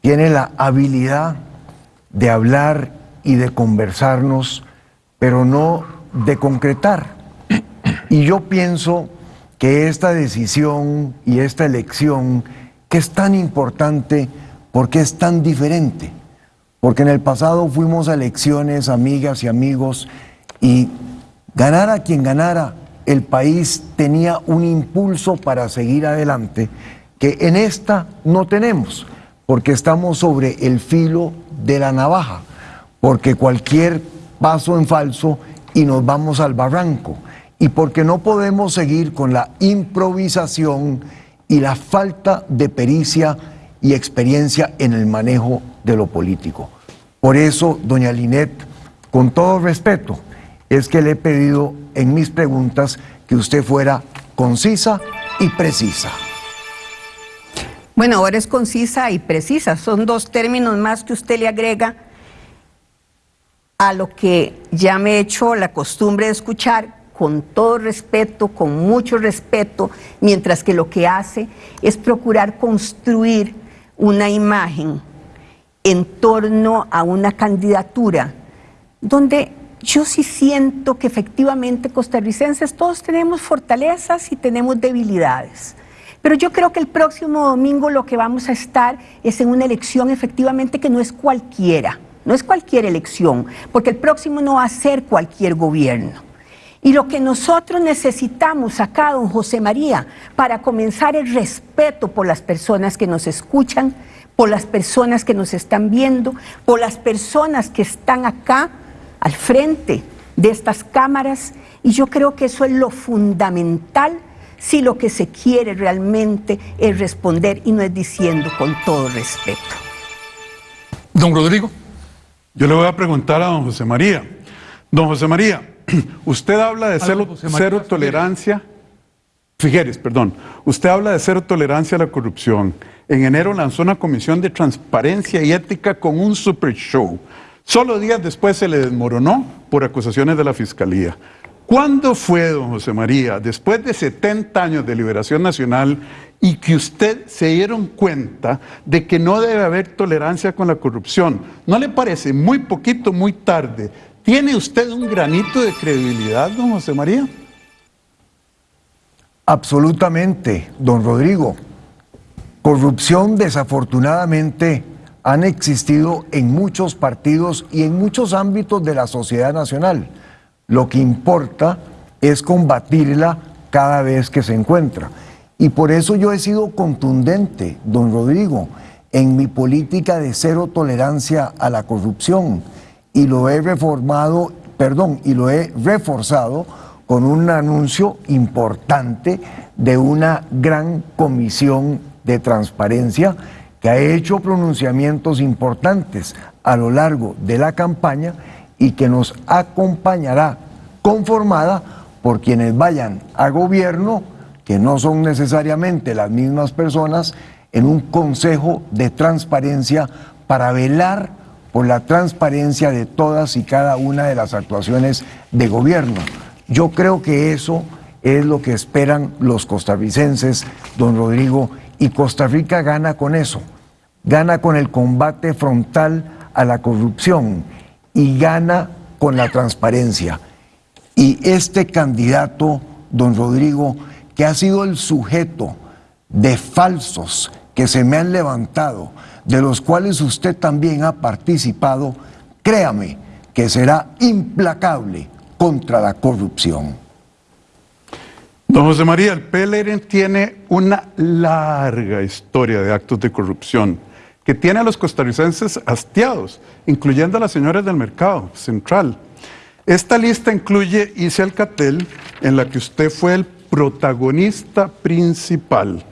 [SPEAKER 7] tiene la habilidad de hablar y de conversarnos, pero no de concretar. Y yo pienso que esta decisión y esta elección, que es tan importante porque es tan diferente, porque en el pasado fuimos a elecciones, amigas y amigos, y ganara quien ganara, el país tenía un impulso para seguir adelante que en esta no tenemos, porque estamos sobre el filo de la navaja, porque cualquier paso en falso y nos vamos al barranco, y porque no podemos seguir con la improvisación y la falta de pericia y experiencia en el manejo de lo político. Por eso, doña Linet, con todo respeto, es que le he pedido en mis preguntas que usted fuera concisa y precisa.
[SPEAKER 4] Bueno, ahora es concisa y precisa. Son dos términos más que usted le agrega a lo que ya me he hecho la costumbre de escuchar con todo respeto, con mucho respeto, mientras que lo que hace es procurar construir una imagen en torno a una candidatura donde yo sí siento que efectivamente costarricenses todos tenemos fortalezas y tenemos debilidades. Pero yo creo que el próximo domingo lo que vamos a estar es en una elección efectivamente que no es cualquiera, no es cualquier elección, porque el próximo no va a ser cualquier gobierno. Y lo que nosotros necesitamos acá, don José María, para comenzar el respeto por las personas que nos escuchan, por las personas que nos están viendo, por las personas que están acá al frente de estas cámaras. Y yo creo que eso es lo fundamental si lo que se quiere realmente es responder y no es diciendo con todo respeto.
[SPEAKER 3] Don Rodrigo.
[SPEAKER 1] Yo le voy a preguntar a don José María. Don José María, usted habla de cero, cero tolerancia. Figueres, perdón. Usted habla de cero tolerancia a la corrupción. En enero lanzó una comisión de transparencia y ética con un super show. Solo días después se le desmoronó por acusaciones de la fiscalía. ¿Cuándo fue, don José María, después de 70 años de liberación nacional y que usted se dieron cuenta de que no debe haber tolerancia con la corrupción? ¿No le parece muy poquito, muy tarde? ¿Tiene usted un granito de credibilidad, don José María?
[SPEAKER 7] Absolutamente, don Rodrigo. Corrupción desafortunadamente han existido en muchos partidos y en muchos ámbitos de la sociedad nacional. Lo que importa es combatirla cada vez que se encuentra. Y por eso yo he sido contundente, don Rodrigo, en mi política de cero tolerancia a la corrupción. Y lo he reformado, perdón, y lo he reforzado con un anuncio importante de una gran comisión de transparencia que ha hecho pronunciamientos importantes a lo largo de la campaña y que nos acompañará conformada por quienes vayan a gobierno, que no son necesariamente las mismas personas, en un consejo de transparencia para velar por la transparencia de todas y cada una de las actuaciones de gobierno. Yo creo que eso es lo que esperan los costarricenses, don Rodrigo, y Costa Rica gana con eso, gana con el combate frontal a la corrupción y gana con la transparencia. Y este candidato, don Rodrigo, que ha sido el sujeto de falsos que se me han levantado, de los cuales usted también ha participado, créame que será implacable contra la corrupción.
[SPEAKER 1] Don José María, el PLN tiene una larga historia de actos de corrupción que tiene a los costarricenses hastiados, incluyendo a las señoras del mercado central. Esta lista incluye Ise Alcatel, en la que usted fue el protagonista principal.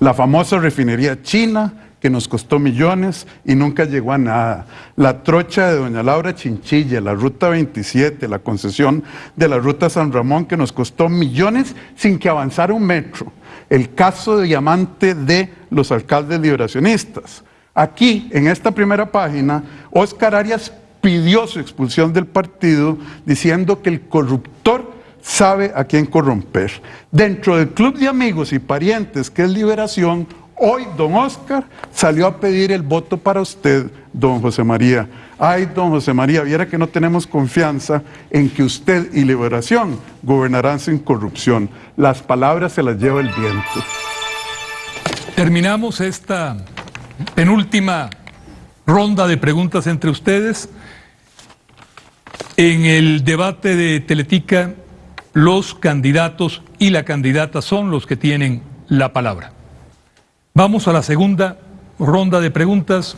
[SPEAKER 1] La famosa refinería china, que nos costó millones y nunca llegó a nada. La trocha de doña Laura Chinchilla, la ruta 27, la concesión de la ruta San Ramón, que nos costó millones sin que avanzara un metro. El caso de diamante de los alcaldes liberacionistas. Aquí, en esta primera página, Oscar Arias pidió su expulsión del partido diciendo que el corruptor sabe a quién corromper. Dentro del club de amigos y parientes que es Liberación, Hoy don Oscar salió a pedir el voto para usted, don José María. Ay, don José María, viera que no tenemos confianza en que usted y Liberación gobernarán sin corrupción. Las palabras se las lleva el viento.
[SPEAKER 3] Terminamos esta penúltima ronda de preguntas entre ustedes. En el debate de Teletica, los candidatos y la candidata son los que tienen la palabra. Vamos a la segunda ronda de preguntas.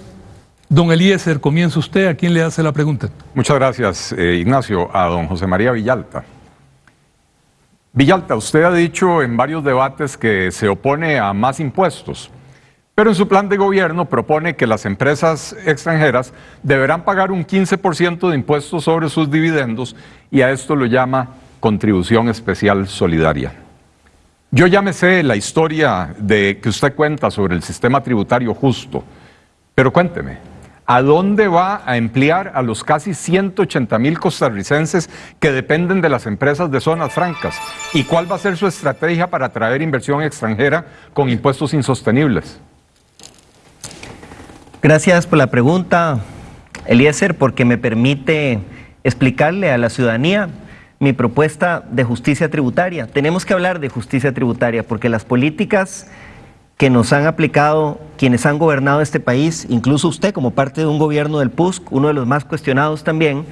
[SPEAKER 3] Don Eliezer, comienza usted. ¿A quién le hace la pregunta?
[SPEAKER 6] Muchas gracias, eh, Ignacio. A don José María Villalta. Villalta, usted ha dicho en varios debates que se opone a más impuestos, pero en su plan de gobierno propone que las empresas extranjeras deberán pagar un 15% de impuestos sobre sus dividendos y a esto lo llama contribución especial solidaria. Yo ya me sé la historia de que usted cuenta sobre el sistema tributario justo, pero cuénteme, ¿a dónde va a emplear a los casi 180 mil costarricenses que dependen de las empresas de zonas francas? ¿Y cuál va a ser su estrategia para atraer inversión extranjera con impuestos insostenibles?
[SPEAKER 2] Gracias por la pregunta, Eliezer, porque me permite explicarle a la ciudadanía mi propuesta de justicia tributaria. Tenemos que hablar de justicia tributaria porque las políticas que nos han aplicado quienes han gobernado este país, incluso usted como parte de un gobierno del PUSC, uno de los más cuestionados también,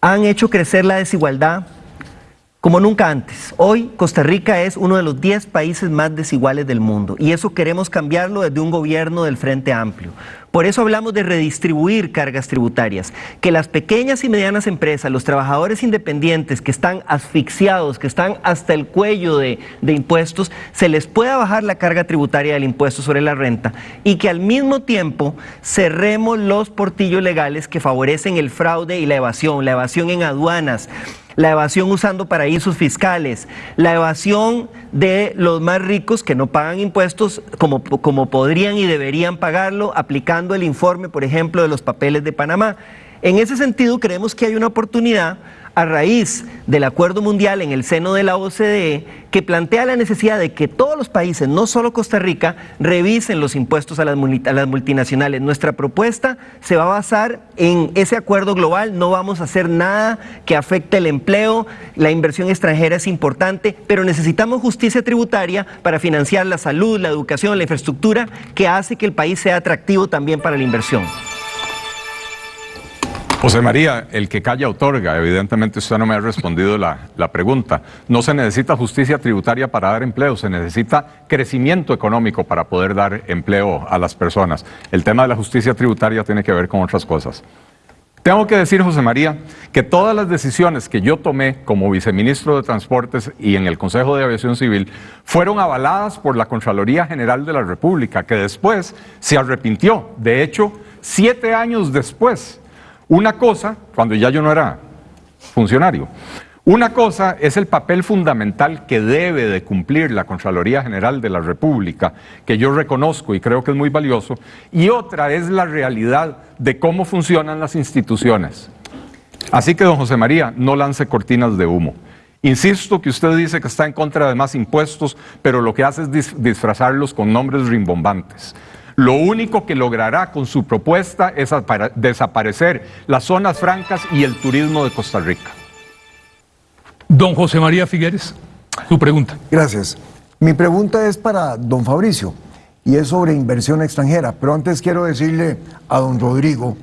[SPEAKER 2] han hecho crecer la desigualdad como nunca antes. Hoy Costa Rica es uno de los 10 países más desiguales del mundo y eso queremos cambiarlo desde un gobierno del Frente Amplio. Por eso hablamos de redistribuir cargas tributarias, que las pequeñas y medianas empresas, los trabajadores independientes que están asfixiados, que están hasta el cuello de, de impuestos, se les pueda bajar la carga tributaria del impuesto sobre la renta y que al mismo tiempo cerremos los portillos legales que favorecen el fraude y la evasión, la evasión en aduanas, la evasión usando paraísos fiscales, la evasión de los más ricos que no pagan impuestos como, como podrían y deberían pagarlo, aplicando el informe, por ejemplo, de los papeles de Panamá. En ese sentido, creemos que hay una oportunidad a raíz del acuerdo mundial en el seno de la OCDE que plantea la necesidad de que todos los países, no solo Costa Rica, revisen los impuestos a las, multinacionales. Nuestra propuesta se va a basar en ese acuerdo global, no vamos a hacer nada que afecte el empleo, la inversión extranjera es importante, pero necesitamos justicia tributaria para financiar la salud, la educación, la infraestructura, que hace que el país sea atractivo también para la inversión.
[SPEAKER 6] José María, el que calla otorga. Evidentemente usted no me ha respondido la, pregunta. No se necesita justicia tributaria para dar empleo, se necesita crecimiento económico para poder dar empleo a las personas. El tema de la justicia tributaria tiene que ver con otras cosas. Tengo que decir, José María, que todas las decisiones que yo tomé como viceministro de Transportes y en el Consejo de Aviación Civil fueron avaladas por la Contraloría General de la República, que después se arrepintió. De hecho, siete años después una cosa, cuando ya yo no era funcionario, una cosa es el papel fundamental que debe de cumplir la Contraloría General de la República, que yo reconozco y creo que es muy valioso, y otra es la realidad de cómo funcionan las instituciones. Así que, don José María, no lance cortinas de humo. Insisto que usted dice que está en contra de más impuestos, pero lo que hace es disfrazarlos con nombres rimbombantes. Lo único que logrará con su propuesta es desaparecer las zonas francas y el turismo de Costa Rica.
[SPEAKER 3] Don José María Figueres, su pregunta.
[SPEAKER 7] Gracias. Mi pregunta es para don Fabricio y es sobre inversión extranjera, pero antes quiero decirle a don Rodrigo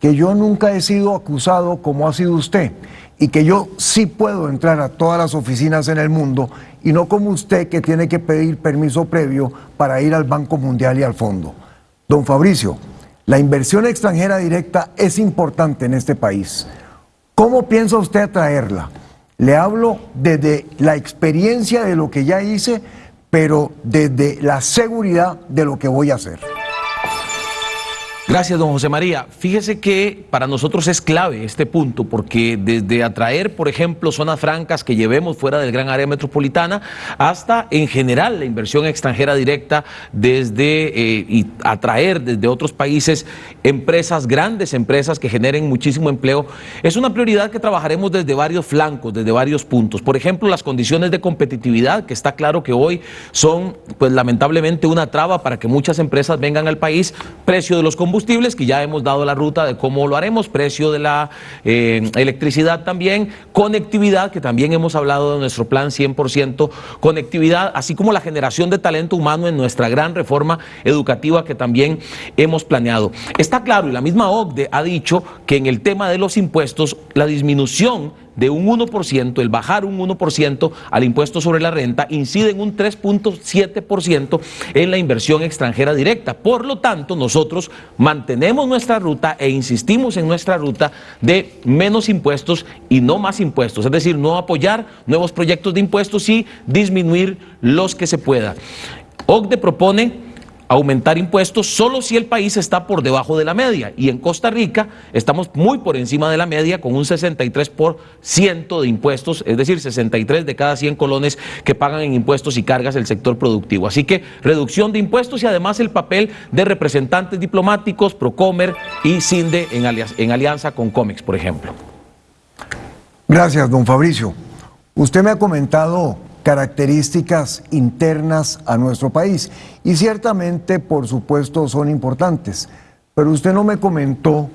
[SPEAKER 7] que yo nunca he sido acusado como ha sido usted y que yo sí puedo entrar a todas las oficinas en el mundo y no como usted que tiene que pedir permiso previo para ir al Banco Mundial y al fondo. Don Fabricio, la inversión extranjera directa es importante en este país. ¿Cómo piensa usted atraerla? Le hablo desde la experiencia de lo que ya hice, pero desde la seguridad de lo que voy a hacer.
[SPEAKER 5] Gracias, don José María. Fíjese que para nosotros es clave este punto, porque desde atraer, por ejemplo, zonas francas que llevemos fuera del gran área metropolitana, hasta en general la inversión extranjera directa, desde eh, y atraer desde otros países empresas, grandes empresas que generen muchísimo empleo, es una prioridad que trabajaremos desde varios flancos, desde varios puntos. Por ejemplo, las condiciones de competitividad, que está claro que hoy son, pues lamentablemente, una traba para que muchas empresas vengan al país, precio de los combustibles combustibles, que ya hemos dado la ruta de cómo lo haremos, precio de la eh, electricidad también, conectividad, que también hemos hablado de nuestro plan 100% conectividad, así como la generación de talento humano en nuestra gran reforma educativa que también hemos planeado. Está claro, y la misma OCDE ha dicho que en el tema de los impuestos, la disminución de un 1%, el bajar un 1% al impuesto sobre la renta, incide en un 3.7% en la inversión extranjera directa. Por lo tanto, nosotros mantenemos nuestra ruta e insistimos en nuestra ruta de menos impuestos y no más impuestos, es decir, no apoyar nuevos proyectos de impuestos y disminuir los que se pueda. OCDE propone aumentar impuestos solo si el país está por debajo de la media. Y en Costa Rica estamos muy por encima de la media con un 63% de impuestos, es decir, 63 de cada 100 colones que pagan en impuestos y cargas el sector productivo. Así que reducción de impuestos y además el papel de representantes diplomáticos, Procomer y CINDE en, alianza, en alianza con COMEX, por ejemplo.
[SPEAKER 7] Gracias, don Fabricio. Usted me ha comentado características internas a nuestro país. Y ciertamente, por supuesto, son importantes. Pero usted no me comentó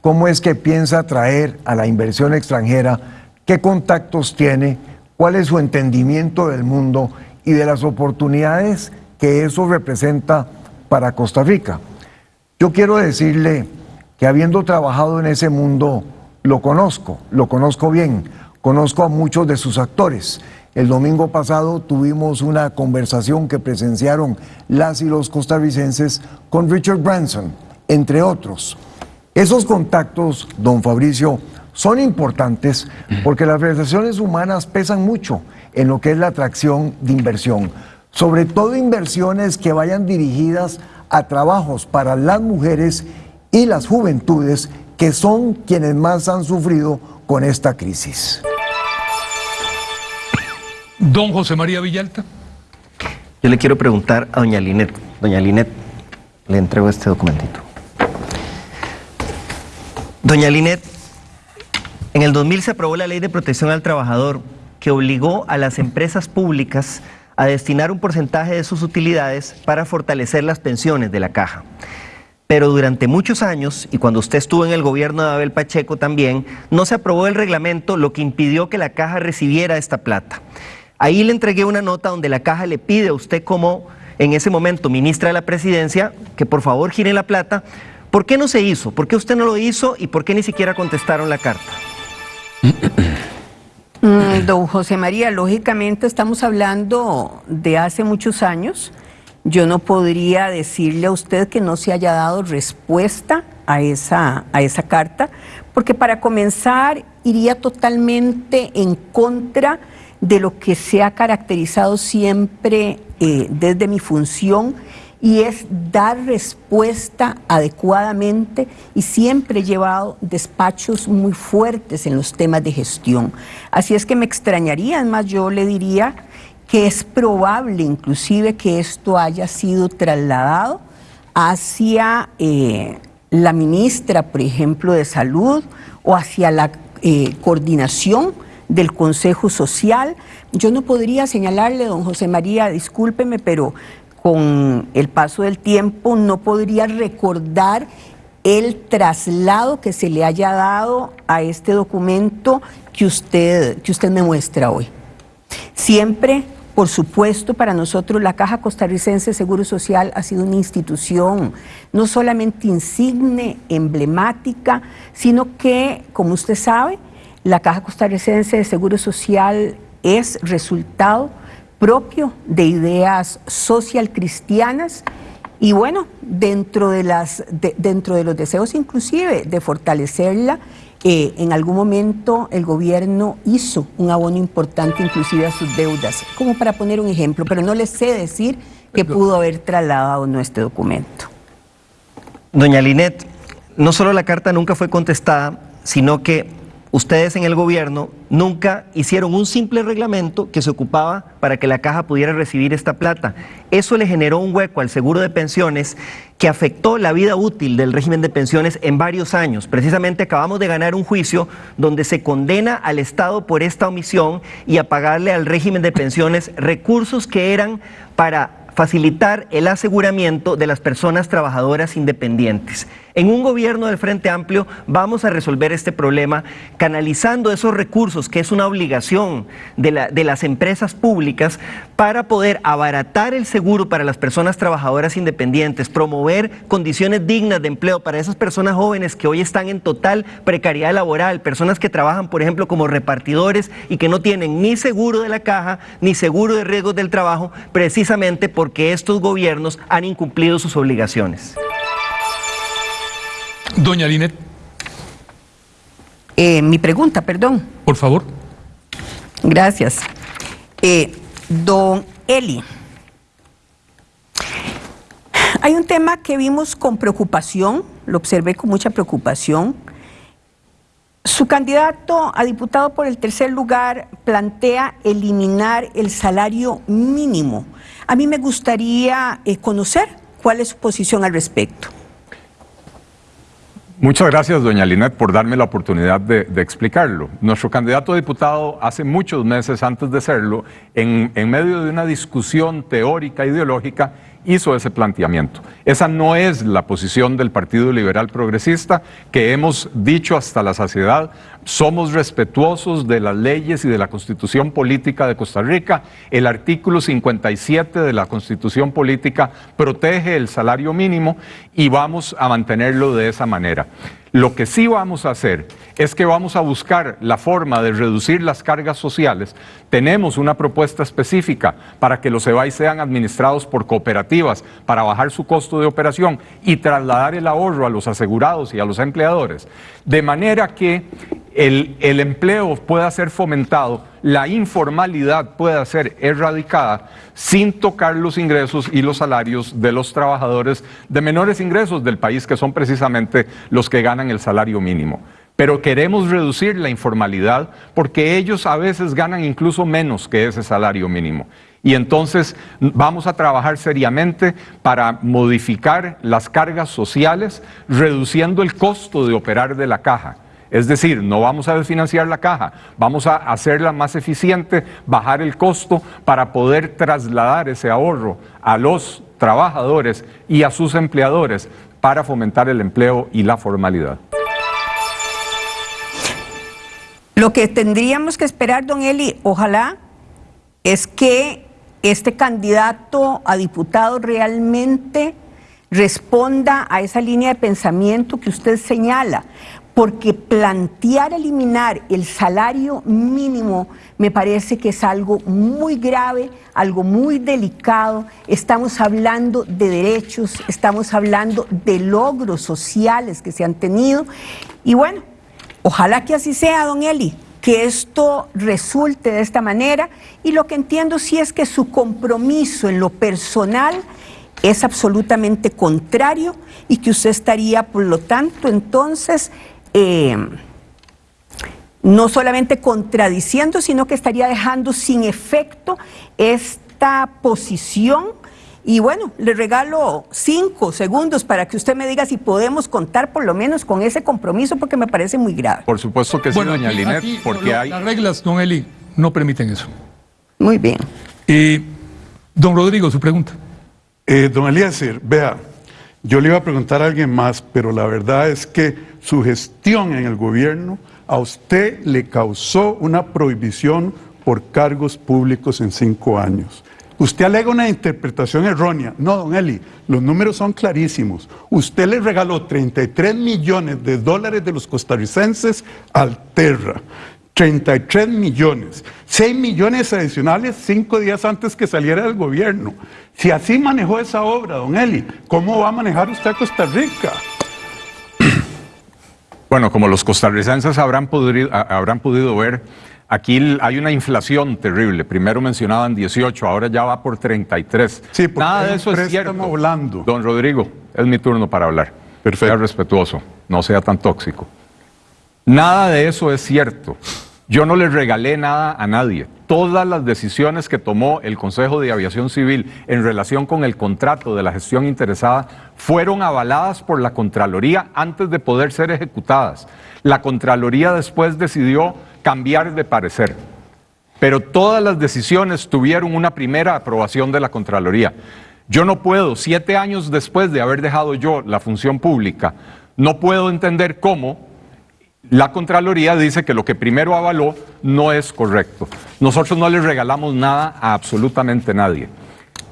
[SPEAKER 7] cómo es que piensa atraer a la inversión extranjera, qué contactos tiene, cuál es su entendimiento del mundo y de las oportunidades que eso representa para Costa Rica. Yo quiero decirle que habiendo trabajado en ese mundo, lo conozco, lo conozco bien, conozco a muchos de sus actores el domingo pasado tuvimos una conversación que presenciaron las y los costarricenses con Richard Branson, entre otros. Esos contactos, don Fabricio, son importantes porque las relaciones humanas pesan mucho en lo que es la atracción de inversión, sobre todo inversiones que vayan dirigidas a trabajos para las mujeres y las juventudes que son quienes más han sufrido con esta crisis.
[SPEAKER 3] Don José María Villalta.
[SPEAKER 2] Yo le quiero preguntar a doña Linet. Doña Linet, le entrego este documentito. Doña Linet, en el 2000 se aprobó la Ley de Protección al Trabajador que obligó a las empresas públicas a destinar un porcentaje de sus utilidades para fortalecer las pensiones de la caja. Pero durante muchos años, y cuando usted estuvo en el gobierno de Abel Pacheco también, no se aprobó el reglamento, lo que impidió que la caja recibiera esta plata. Ahí le entregué una nota donde la caja le pide a usted como en ese momento ministra de la presidencia que por favor gire la plata. ¿Por qué no se hizo? ¿Por qué usted no lo hizo y por qué ni siquiera contestaron la carta?
[SPEAKER 4] Mm, don José María, lógicamente estamos hablando de hace muchos años. Yo no podría decirle a usted que no se haya dado respuesta a esa, a esa carta, porque para comenzar iría totalmente en contra de lo que se ha caracterizado siempre eh, desde mi función y es dar respuesta adecuadamente y siempre he llevado despachos muy fuertes en los temas de gestión. Así es que me extrañaría, además yo le diría que es probable inclusive que esto haya sido trasladado hacia eh, la ministra, por ejemplo, de Salud o hacia la eh, coordinación del Consejo Social. Yo no podría señalarle, don José María, discúlpeme, pero con el paso del tiempo no podría recordar el traslado que se le haya dado a este documento que usted, que usted me muestra hoy. Siempre, por supuesto, para nosotros la Caja Costarricense de Seguro Social ha sido una institución no solamente insigne, emblemática, sino que, como usted sabe, la Caja Costarricense de Seguro Social es resultado propio de ideas social cristianas y bueno, dentro de, las, dentro de los deseos inclusive de fortalecerla, eh, en algún momento el gobierno hizo un abono importante inclusive a sus deudas, como para poner un ejemplo, pero no les sé decir que pudo haber trasladado nuestro documento.
[SPEAKER 2] Doña Linet, no solo la carta nunca fue contestada, sino que ustedes en el gobierno nunca hicieron un simple reglamento que se ocupaba para que la caja pudiera recibir esta plata. Eso le generó un hueco al seguro de pensiones que afectó la vida útil del régimen de pensiones en varios años. Precisamente acabamos de ganar un juicio donde se condena al Estado por esta omisión y a pagarle al régimen de pensiones recursos que eran para facilitar el aseguramiento de las personas trabajadoras independientes. En un gobierno del Frente Amplio vamos a resolver este problema canalizando esos recursos, que es una obligación de, la- de las empresas públicas, para poder abaratar el seguro para las personas trabajadoras independientes, promover condiciones dignas de empleo para esas personas jóvenes que hoy están en total precariedad laboral, personas que trabajan, por ejemplo, como repartidores y que no tienen ni seguro de la caja, ni seguro de riesgos del trabajo, precisamente porque estos gobiernos han incumplido sus obligaciones.
[SPEAKER 3] Doña Linet,
[SPEAKER 4] Eh, mi pregunta, perdón.
[SPEAKER 3] por favor.
[SPEAKER 4] Gracias. Eh, don Eli, hay un tema que vimos con preocupación, lo observé con mucha preocupación. Su candidato a diputado por el tercer lugar plantea eliminar el salario mínimo. A mí me gustaría eh, conocer cuál es su posición al respecto.
[SPEAKER 6] Muchas gracias, doña Linet, por darme la oportunidad de, explicarlo. Nuestro candidato a diputado, hace muchos meses antes de serlo, en, en medio de una discusión teórica, ideológica, hizo ese planteamiento. Esa no es la posición del Partido Liberal Progresista, que hemos dicho hasta la saciedad, somos respetuosos de las leyes y de la constitución política de Costa Rica. El artículo 57 de la constitución política protege el salario mínimo y vamos a mantenerlo de esa manera. Lo que sí vamos a hacer es que vamos a buscar la forma de reducir las cargas sociales. Tenemos una propuesta específica para que los EBAI sean administrados por cooperativas para bajar su costo de operación y trasladar el ahorro a los asegurados y a los empleadores. De manera que el, empleo pueda ser fomentado, la informalidad pueda ser erradicada sin tocar los ingresos y los salarios de los trabajadores de menores ingresos del país, que son precisamente los que ganan el salario mínimo. Pero queremos reducir la informalidad porque ellos a veces ganan incluso menos que ese salario mínimo. Y entonces vamos a trabajar seriamente para modificar las cargas sociales, reduciendo el costo de operar de la caja. Es decir, no vamos a desfinanciar la caja, vamos a hacerla más eficiente, bajar el costo para poder trasladar ese ahorro a los trabajadores y a sus empleadores para fomentar el empleo y la formalidad.
[SPEAKER 4] Lo que tendríamos que esperar, don Eli, ojalá, es que este candidato a diputado realmente responda a esa línea de pensamiento que usted señala, porque plantear eliminar el salario mínimo me parece que es algo muy grave, algo muy delicado. Estamos hablando de derechos, estamos hablando de logros sociales que se han tenido. Y bueno, ojalá que así sea, don Eli, que esto resulte de esta manera. Y lo que entiendo sí es que su compromiso en lo personal es absolutamente contrario y que usted estaría, por lo tanto, entonces, eh, no solamente contradiciendo, sino que estaría dejando sin efecto esta posición. Y bueno, le regalo cinco segundos para que usted me diga si podemos contar por lo menos con ese compromiso, porque me parece muy grave.
[SPEAKER 6] Por supuesto que sí, doña
[SPEAKER 3] aquí-
[SPEAKER 6] Linet,
[SPEAKER 3] aquí
[SPEAKER 6] porque
[SPEAKER 3] lo-
[SPEAKER 6] hay...
[SPEAKER 3] Las reglas, don Eli, no permiten eso.
[SPEAKER 4] Muy bien.
[SPEAKER 3] Eh, don Rodrigo, su pregunta.
[SPEAKER 1] Eh, don Eliezer, vea, yo le iba a preguntar a alguien más, pero la verdad es que su gestión en el gobierno a usted le causó una prohibición por cargos públicos en cinco años. Usted alega una interpretación errónea. No, don Eli, los números son clarísimos. Usted le regaló 33 millones de dólares de los costarricenses al Terra. 33 millones, 6 millones adicionales cinco días antes que saliera del gobierno. Si así manejó esa obra, don Eli, ¿cómo va a manejar usted a Costa Rica?
[SPEAKER 6] Bueno, como los costarricenses habrán podido, habrán podido ver, aquí hay una inflación terrible. Primero mencionaban 18, ahora ya va por 33.
[SPEAKER 1] Sí, porque
[SPEAKER 6] Nada de eso es cierto.
[SPEAKER 1] blando.
[SPEAKER 6] Don Rodrigo, es mi turno para hablar. Sea respetuoso, no sea tan tóxico. Nada de eso es cierto. Yo no le regalé nada a nadie. Todas las decisiones que tomó el Consejo de Aviación Civil en relación con el contrato de la gestión interesada fueron avaladas por la Contraloría antes de poder ser ejecutadas. La Contraloría después decidió cambiar de parecer. Pero todas las decisiones tuvieron una primera aprobación de la Contraloría. Yo no puedo, siete años después de haber dejado yo la función pública, no puedo entender cómo la Contraloría dice que lo que primero avaló no es correcto. Nosotros no le regalamos nada a absolutamente nadie.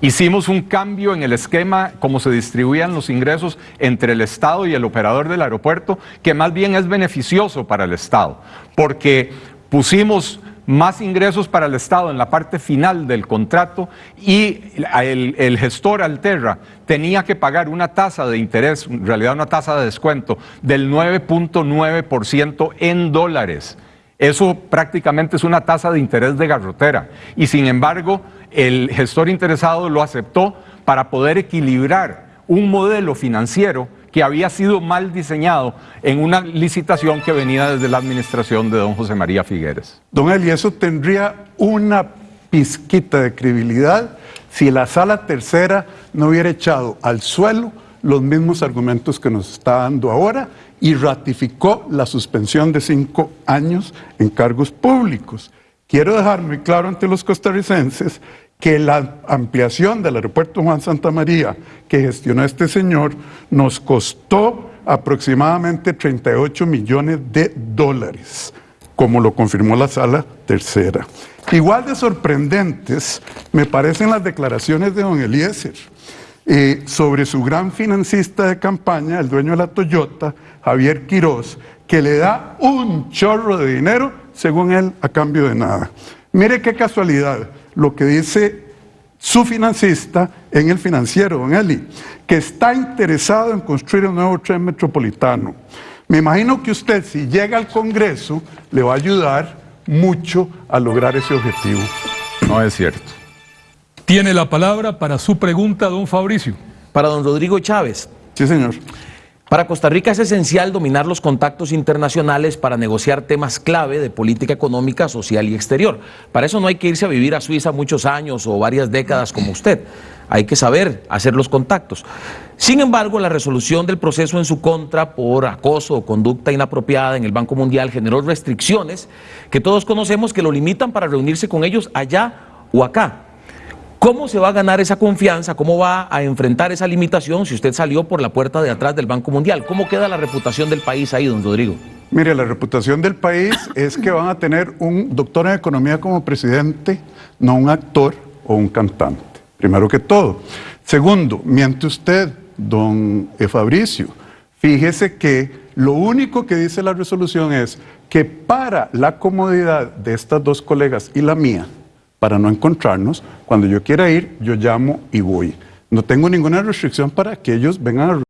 [SPEAKER 6] Hicimos un cambio en el esquema, como se distribuían los ingresos entre el Estado y el operador del aeropuerto, que más bien es beneficioso para el Estado, porque pusimos más ingresos para el Estado en la parte final del contrato y el, gestor Alterra tenía que pagar una tasa de interés, en realidad una tasa de descuento del 9.9% en dólares. Eso prácticamente es una tasa de interés de garrotera. Y sin embargo, el gestor interesado lo aceptó para poder equilibrar un modelo financiero que había sido mal diseñado en una licitación que venía desde la administración de don José María Figueres.
[SPEAKER 1] Don Eli, eso tendría una pizquita de credibilidad si la sala tercera no hubiera echado al suelo los mismos argumentos que nos está dando ahora y ratificó la suspensión de cinco años en cargos públicos. Quiero dejar muy claro ante los costarricenses que la ampliación del aeropuerto Juan Santa María que gestionó este señor nos costó aproximadamente 38 millones de dólares, como lo confirmó la sala tercera. Igual de sorprendentes me parecen las declaraciones de don Eliezer eh, sobre su gran financista de campaña, el dueño de la Toyota, Javier Quirós, que le da un chorro de dinero, según él, a cambio de nada. Mire qué casualidad lo que dice su financista en el financiero, don Eli, que está interesado en construir un nuevo tren metropolitano. Me imagino que usted, si llega al Congreso, le va a ayudar mucho a lograr ese objetivo.
[SPEAKER 6] No es cierto.
[SPEAKER 3] Tiene la palabra para su pregunta, don Fabricio.
[SPEAKER 5] Para don Rodrigo Chávez.
[SPEAKER 1] Sí, señor.
[SPEAKER 5] Para Costa Rica es esencial dominar los contactos internacionales para negociar temas clave de política económica, social y exterior. Para eso no hay que irse a vivir a Suiza muchos años o varias décadas como usted. Hay que saber hacer los contactos. Sin embargo, la resolución del proceso en su contra por acoso o conducta inapropiada en el Banco Mundial generó restricciones que todos conocemos que lo limitan para reunirse con ellos allá o acá. ¿Cómo se va a ganar esa confianza? ¿Cómo va a enfrentar esa limitación si usted salió por la puerta de atrás del Banco Mundial? ¿Cómo queda la reputación del país ahí, don Rodrigo?
[SPEAKER 1] Mire, la reputación del país es que van a tener un doctor en economía como presidente, no un actor o un cantante, primero que todo. Segundo, miente usted, don Fabricio, fíjese que lo único que dice la resolución es que para la comodidad de estas dos colegas y la mía, para no encontrarnos. Cuando yo quiera ir, yo llamo y voy. No tengo ninguna restricción para que ellos vengan a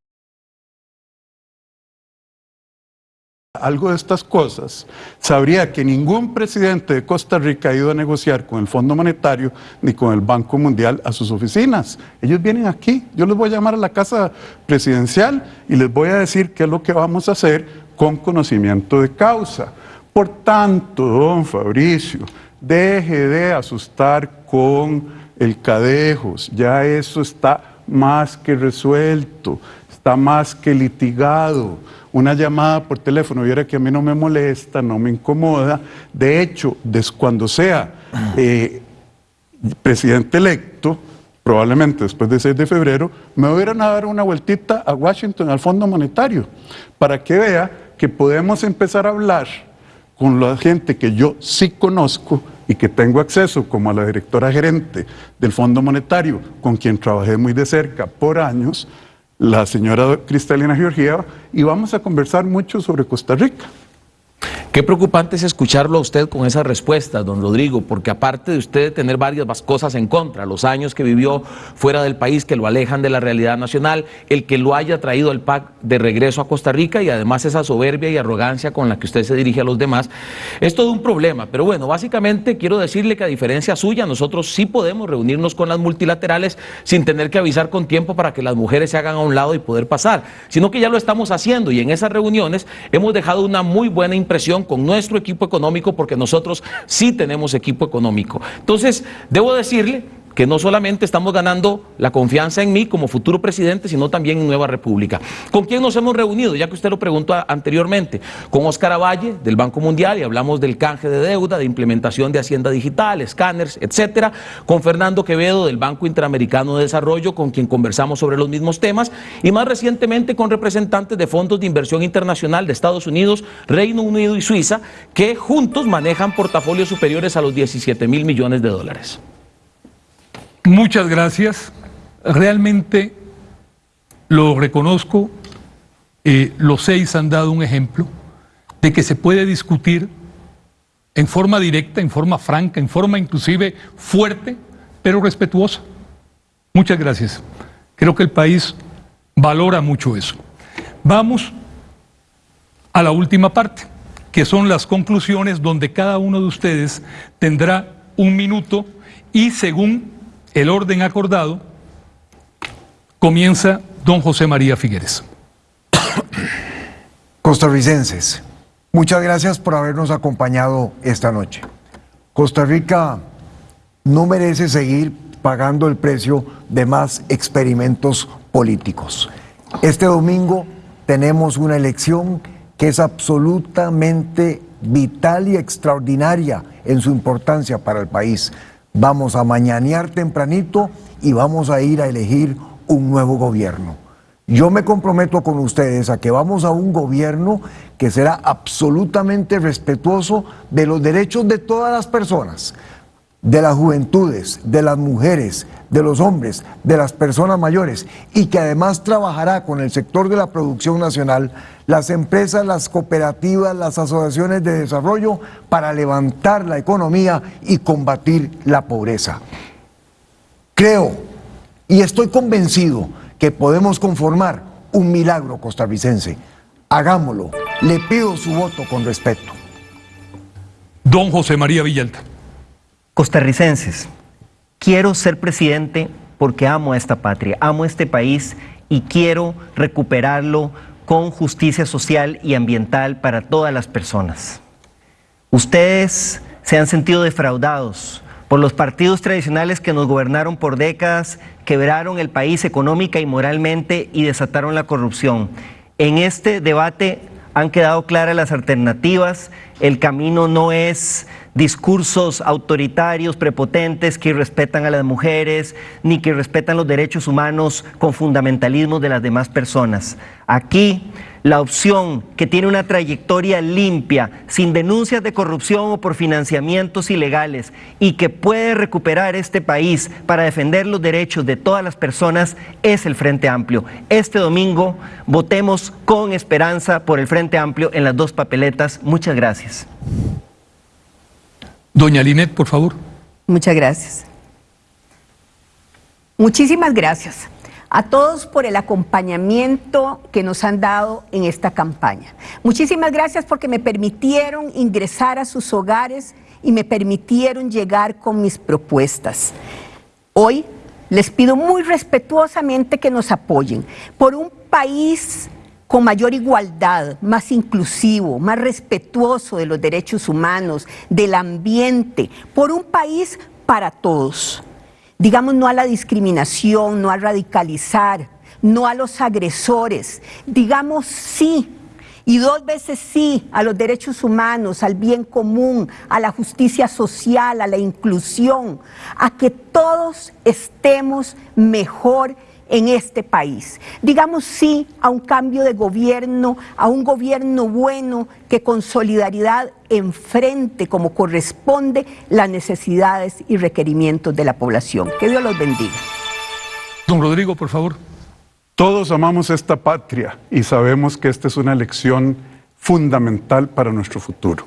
[SPEAKER 1] algo de estas cosas, sabría que ningún presidente de Costa Rica ha ido a negociar con el Fondo Monetario ni con el Banco Mundial a sus oficinas. Ellos vienen aquí, yo les voy a llamar a la casa presidencial y les voy a decir qué es lo que vamos a hacer con conocimiento de causa. Por tanto, don Fabricio, Deje de asustar con el cadejos, ya eso está más que resuelto, está más que litigado. Una llamada por teléfono, viera que a mí no me molesta, no me incomoda. De hecho, cuando sea eh, presidente electo, probablemente después del 6 de febrero, me ir a dar una vueltita a Washington, al Fondo Monetario, para que vea que podemos empezar a hablar con la gente que yo sí conozco y que tengo acceso como a la directora gerente del Fondo Monetario, con quien trabajé muy de cerca por años, la señora Cristalina Georgieva, y vamos a conversar mucho sobre Costa Rica.
[SPEAKER 5] Qué preocupante es escucharlo a usted con esas respuestas, don Rodrigo, porque aparte de usted tener varias cosas en contra, los años que vivió fuera del país que lo alejan de la realidad nacional, el que lo haya traído el PAC de regreso a Costa Rica y además esa soberbia y arrogancia con la que usted se dirige a los demás, es todo un problema. Pero bueno, básicamente quiero decirle que a diferencia suya, nosotros sí podemos reunirnos con las multilaterales sin tener que avisar con tiempo para que las mujeres se hagan a un lado y poder pasar, sino que ya lo estamos haciendo y en esas reuniones hemos dejado una muy buena impresión con nuestro equipo económico porque nosotros sí tenemos equipo económico. Entonces, debo decirle que no solamente estamos ganando la confianza en mí como futuro presidente, sino también en Nueva República. ¿Con quién nos hemos reunido? Ya que usted lo preguntó anteriormente, con Oscar Avalle del Banco Mundial y hablamos del canje de deuda, de implementación de Hacienda Digital, escáneres, etcétera, con Fernando Quevedo del Banco Interamericano de Desarrollo, con quien conversamos sobre los mismos temas, y más recientemente con representantes de fondos de inversión internacional de Estados Unidos, Reino Unido y Suiza, que juntos manejan portafolios superiores a los 17 mil millones de dólares.
[SPEAKER 3] Muchas gracias. Realmente lo reconozco. Eh, los seis han dado un ejemplo de que se puede discutir en forma directa, en forma franca, en forma inclusive fuerte, pero respetuosa. Muchas gracias. Creo que el país valora mucho eso. Vamos a la última parte, que son las conclusiones donde cada uno de ustedes tendrá un minuto y según el orden acordado, comienza don José María Figueres.
[SPEAKER 7] Costarricenses, muchas gracias por habernos acompañado esta noche. Costa Rica no merece seguir pagando el precio de más experimentos políticos. Este domingo tenemos una elección que es absolutamente vital y extraordinaria en su importancia para el país. Vamos a mañanear tempranito y vamos a ir a elegir un nuevo gobierno. Yo me comprometo con ustedes a que vamos a un gobierno que será absolutamente respetuoso de los derechos de todas las personas, de las juventudes, de las mujeres, de los hombres, de las personas mayores y que además trabajará con el sector de la producción nacional, las empresas, las cooperativas, las asociaciones de desarrollo para levantar la economía y combatir la pobreza. Creo y estoy convencido que podemos conformar un milagro costarricense. Hagámoslo. Le pido su voto con respeto.
[SPEAKER 3] Don José María Villalta.
[SPEAKER 2] Costarricenses, quiero ser presidente porque amo a esta patria, amo este país y quiero recuperarlo con justicia social y ambiental para todas las personas. Ustedes se han sentido defraudados por los partidos tradicionales que nos gobernaron por décadas, quebraron el país económica y moralmente y desataron la corrupción. En este debate han quedado claras las alternativas, el camino no es discursos autoritarios, prepotentes, que respetan a las mujeres, ni que respetan los derechos humanos con fundamentalismo de las demás personas. Aquí la opción que tiene una trayectoria limpia, sin denuncias de corrupción o por financiamientos ilegales y que puede recuperar este país para defender los derechos de todas las personas es el Frente Amplio. Este domingo votemos con esperanza por el Frente Amplio en las dos papeletas. Muchas gracias.
[SPEAKER 3] Doña Linet, por favor.
[SPEAKER 4] Muchas gracias. Muchísimas gracias a todos por el acompañamiento que nos han dado en esta campaña. Muchísimas gracias porque me permitieron ingresar a sus hogares y me permitieron llegar con mis propuestas. Hoy les pido muy respetuosamente que nos apoyen por un país con mayor igualdad, más inclusivo, más respetuoso de los derechos humanos, del ambiente, por un país para todos. Digamos no a la discriminación, no a radicalizar, no a los agresores. Digamos sí y dos veces sí a los derechos humanos, al bien común, a la justicia social, a la inclusión, a que todos estemos mejor en este país. Digamos sí a un cambio de gobierno, a un gobierno bueno que con solidaridad enfrente como corresponde las necesidades y requerimientos de la población. Que Dios los bendiga.
[SPEAKER 3] Don Rodrigo, por favor.
[SPEAKER 1] Todos amamos esta patria y sabemos que esta es una elección fundamental para nuestro futuro.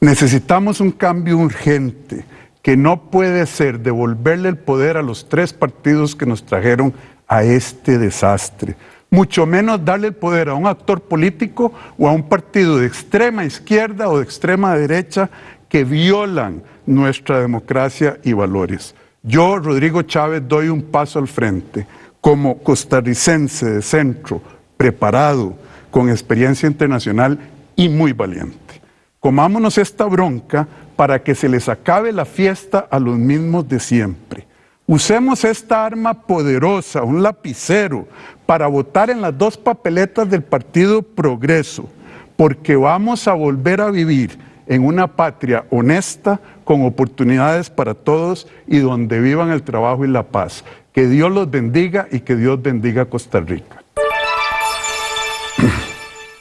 [SPEAKER 1] Necesitamos un cambio urgente que no puede ser devolverle el poder a los tres partidos que nos trajeron a este desastre, mucho menos darle el poder a un actor político o a un partido de extrema izquierda o de extrema derecha que violan nuestra democracia y valores. Yo, Rodrigo Chávez, doy un paso al frente como costarricense de centro, preparado, con experiencia internacional y muy valiente. Comámonos esta bronca para que se les acabe la fiesta a los mismos de siempre. Usemos esta arma poderosa, un lapicero, para votar en las dos papeletas del Partido Progreso, porque vamos a volver a vivir en una patria honesta, con oportunidades para todos y donde vivan el trabajo y la paz. Que Dios los bendiga y que Dios bendiga a Costa Rica.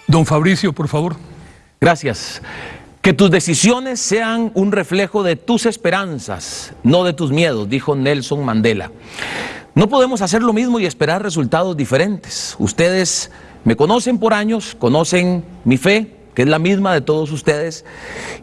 [SPEAKER 3] Don Fabricio, por favor.
[SPEAKER 5] Gracias. Que tus decisiones sean un reflejo de tus esperanzas, no de tus miedos, dijo Nelson Mandela. No podemos hacer lo mismo y esperar resultados diferentes. Ustedes me conocen por años, conocen mi fe, que es la misma de todos ustedes,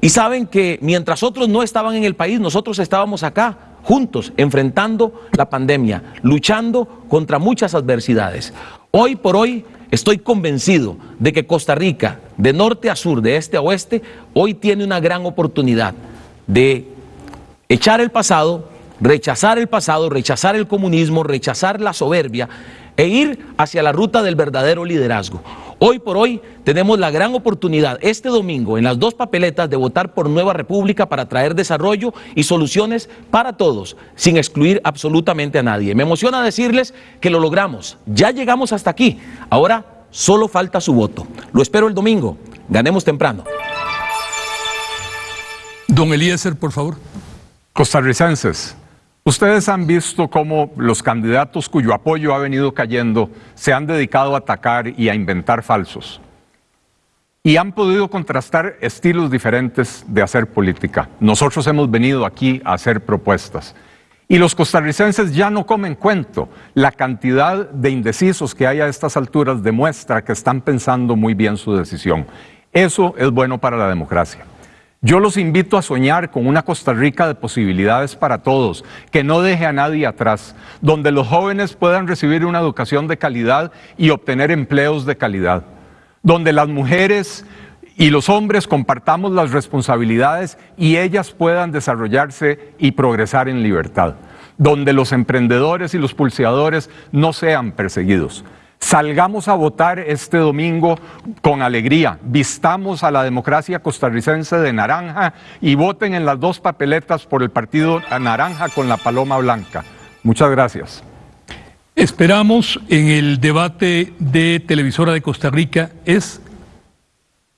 [SPEAKER 5] y saben que mientras otros no estaban en el país, nosotros estábamos acá, juntos, enfrentando la pandemia, luchando contra muchas adversidades. Hoy por hoy estoy convencido de que Costa Rica, de norte a sur, de este a oeste, hoy tiene una gran oportunidad de echar el pasado, rechazar el pasado, rechazar el comunismo, rechazar la soberbia e ir hacia la ruta del verdadero liderazgo. Hoy por hoy tenemos la gran oportunidad este domingo en las dos papeletas de votar por Nueva República para traer desarrollo y soluciones para todos, sin excluir absolutamente a nadie. Me emociona decirles que lo logramos, ya llegamos hasta aquí, ahora solo falta su voto. Lo espero el domingo, ganemos temprano.
[SPEAKER 3] Don Eliezer, por favor.
[SPEAKER 6] Costarricenses, Ustedes han visto cómo los candidatos cuyo apoyo ha venido cayendo se han dedicado a atacar y a inventar falsos. Y han podido contrastar estilos diferentes de hacer política. Nosotros hemos venido aquí a hacer propuestas. Y los costarricenses ya no comen cuento. La cantidad de indecisos que hay a estas alturas demuestra que están pensando muy bien su decisión. Eso es bueno para la democracia. Yo los invito a soñar con una Costa Rica de posibilidades para todos, que no deje a nadie atrás, donde los jóvenes puedan recibir una educación de calidad y obtener empleos de calidad, donde las mujeres y los hombres compartamos las responsabilidades y ellas puedan desarrollarse y progresar en libertad, donde los emprendedores y los pulseadores no sean perseguidos. Salgamos a votar este domingo con alegría, vistamos a la democracia costarricense de naranja y voten en las dos papeletas por el partido naranja con la paloma blanca. Muchas gracias.
[SPEAKER 3] Esperamos en el debate de Televisora de Costa Rica, es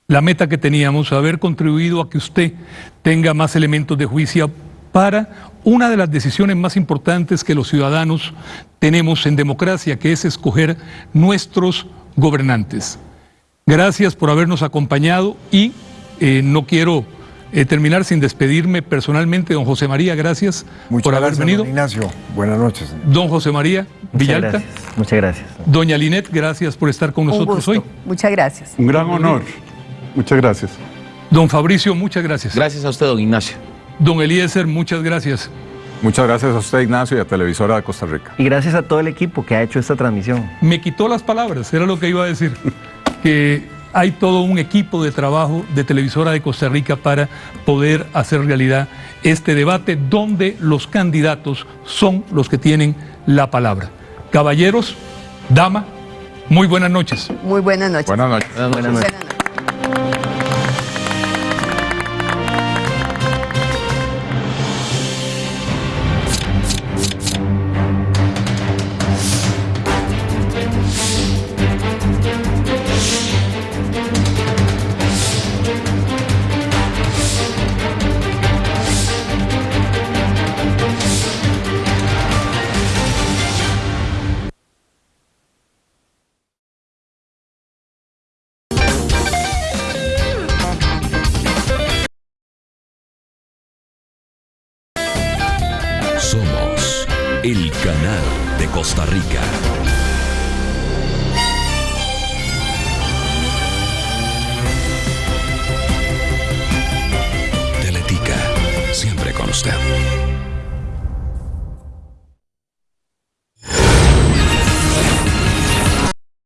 [SPEAKER 3] la meta que teníamos, haber contribuido a que usted tenga más elementos de juicio para una de las decisiones más importantes que los ciudadanos tenemos en democracia, que es escoger nuestros gobernantes. Gracias por habernos acompañado y eh, no quiero eh, terminar sin despedirme personalmente. Don José María, gracias por haber venido.
[SPEAKER 7] Don Ignacio, buenas noches.
[SPEAKER 3] Don José María Villalta.
[SPEAKER 2] Muchas gracias.
[SPEAKER 3] Doña Linet, gracias por estar con nosotros hoy.
[SPEAKER 4] Muchas gracias.
[SPEAKER 1] Un gran honor. Muchas gracias.
[SPEAKER 3] Don Fabricio, muchas gracias.
[SPEAKER 5] Gracias a usted, don Ignacio.
[SPEAKER 3] Don Eliezer, muchas gracias.
[SPEAKER 6] Muchas gracias a usted, Ignacio, y a Televisora de Costa Rica.
[SPEAKER 2] Y gracias a todo el equipo que ha hecho esta transmisión.
[SPEAKER 3] Me quitó las palabras, era lo que iba a decir. que hay todo un equipo de trabajo de Televisora de Costa Rica para poder hacer realidad este debate donde los candidatos son los que tienen la palabra. Caballeros, dama, muy buenas noches.
[SPEAKER 4] Muy buenas noches.
[SPEAKER 6] Buenas noches.
[SPEAKER 2] Buenas noches.
[SPEAKER 14] Somos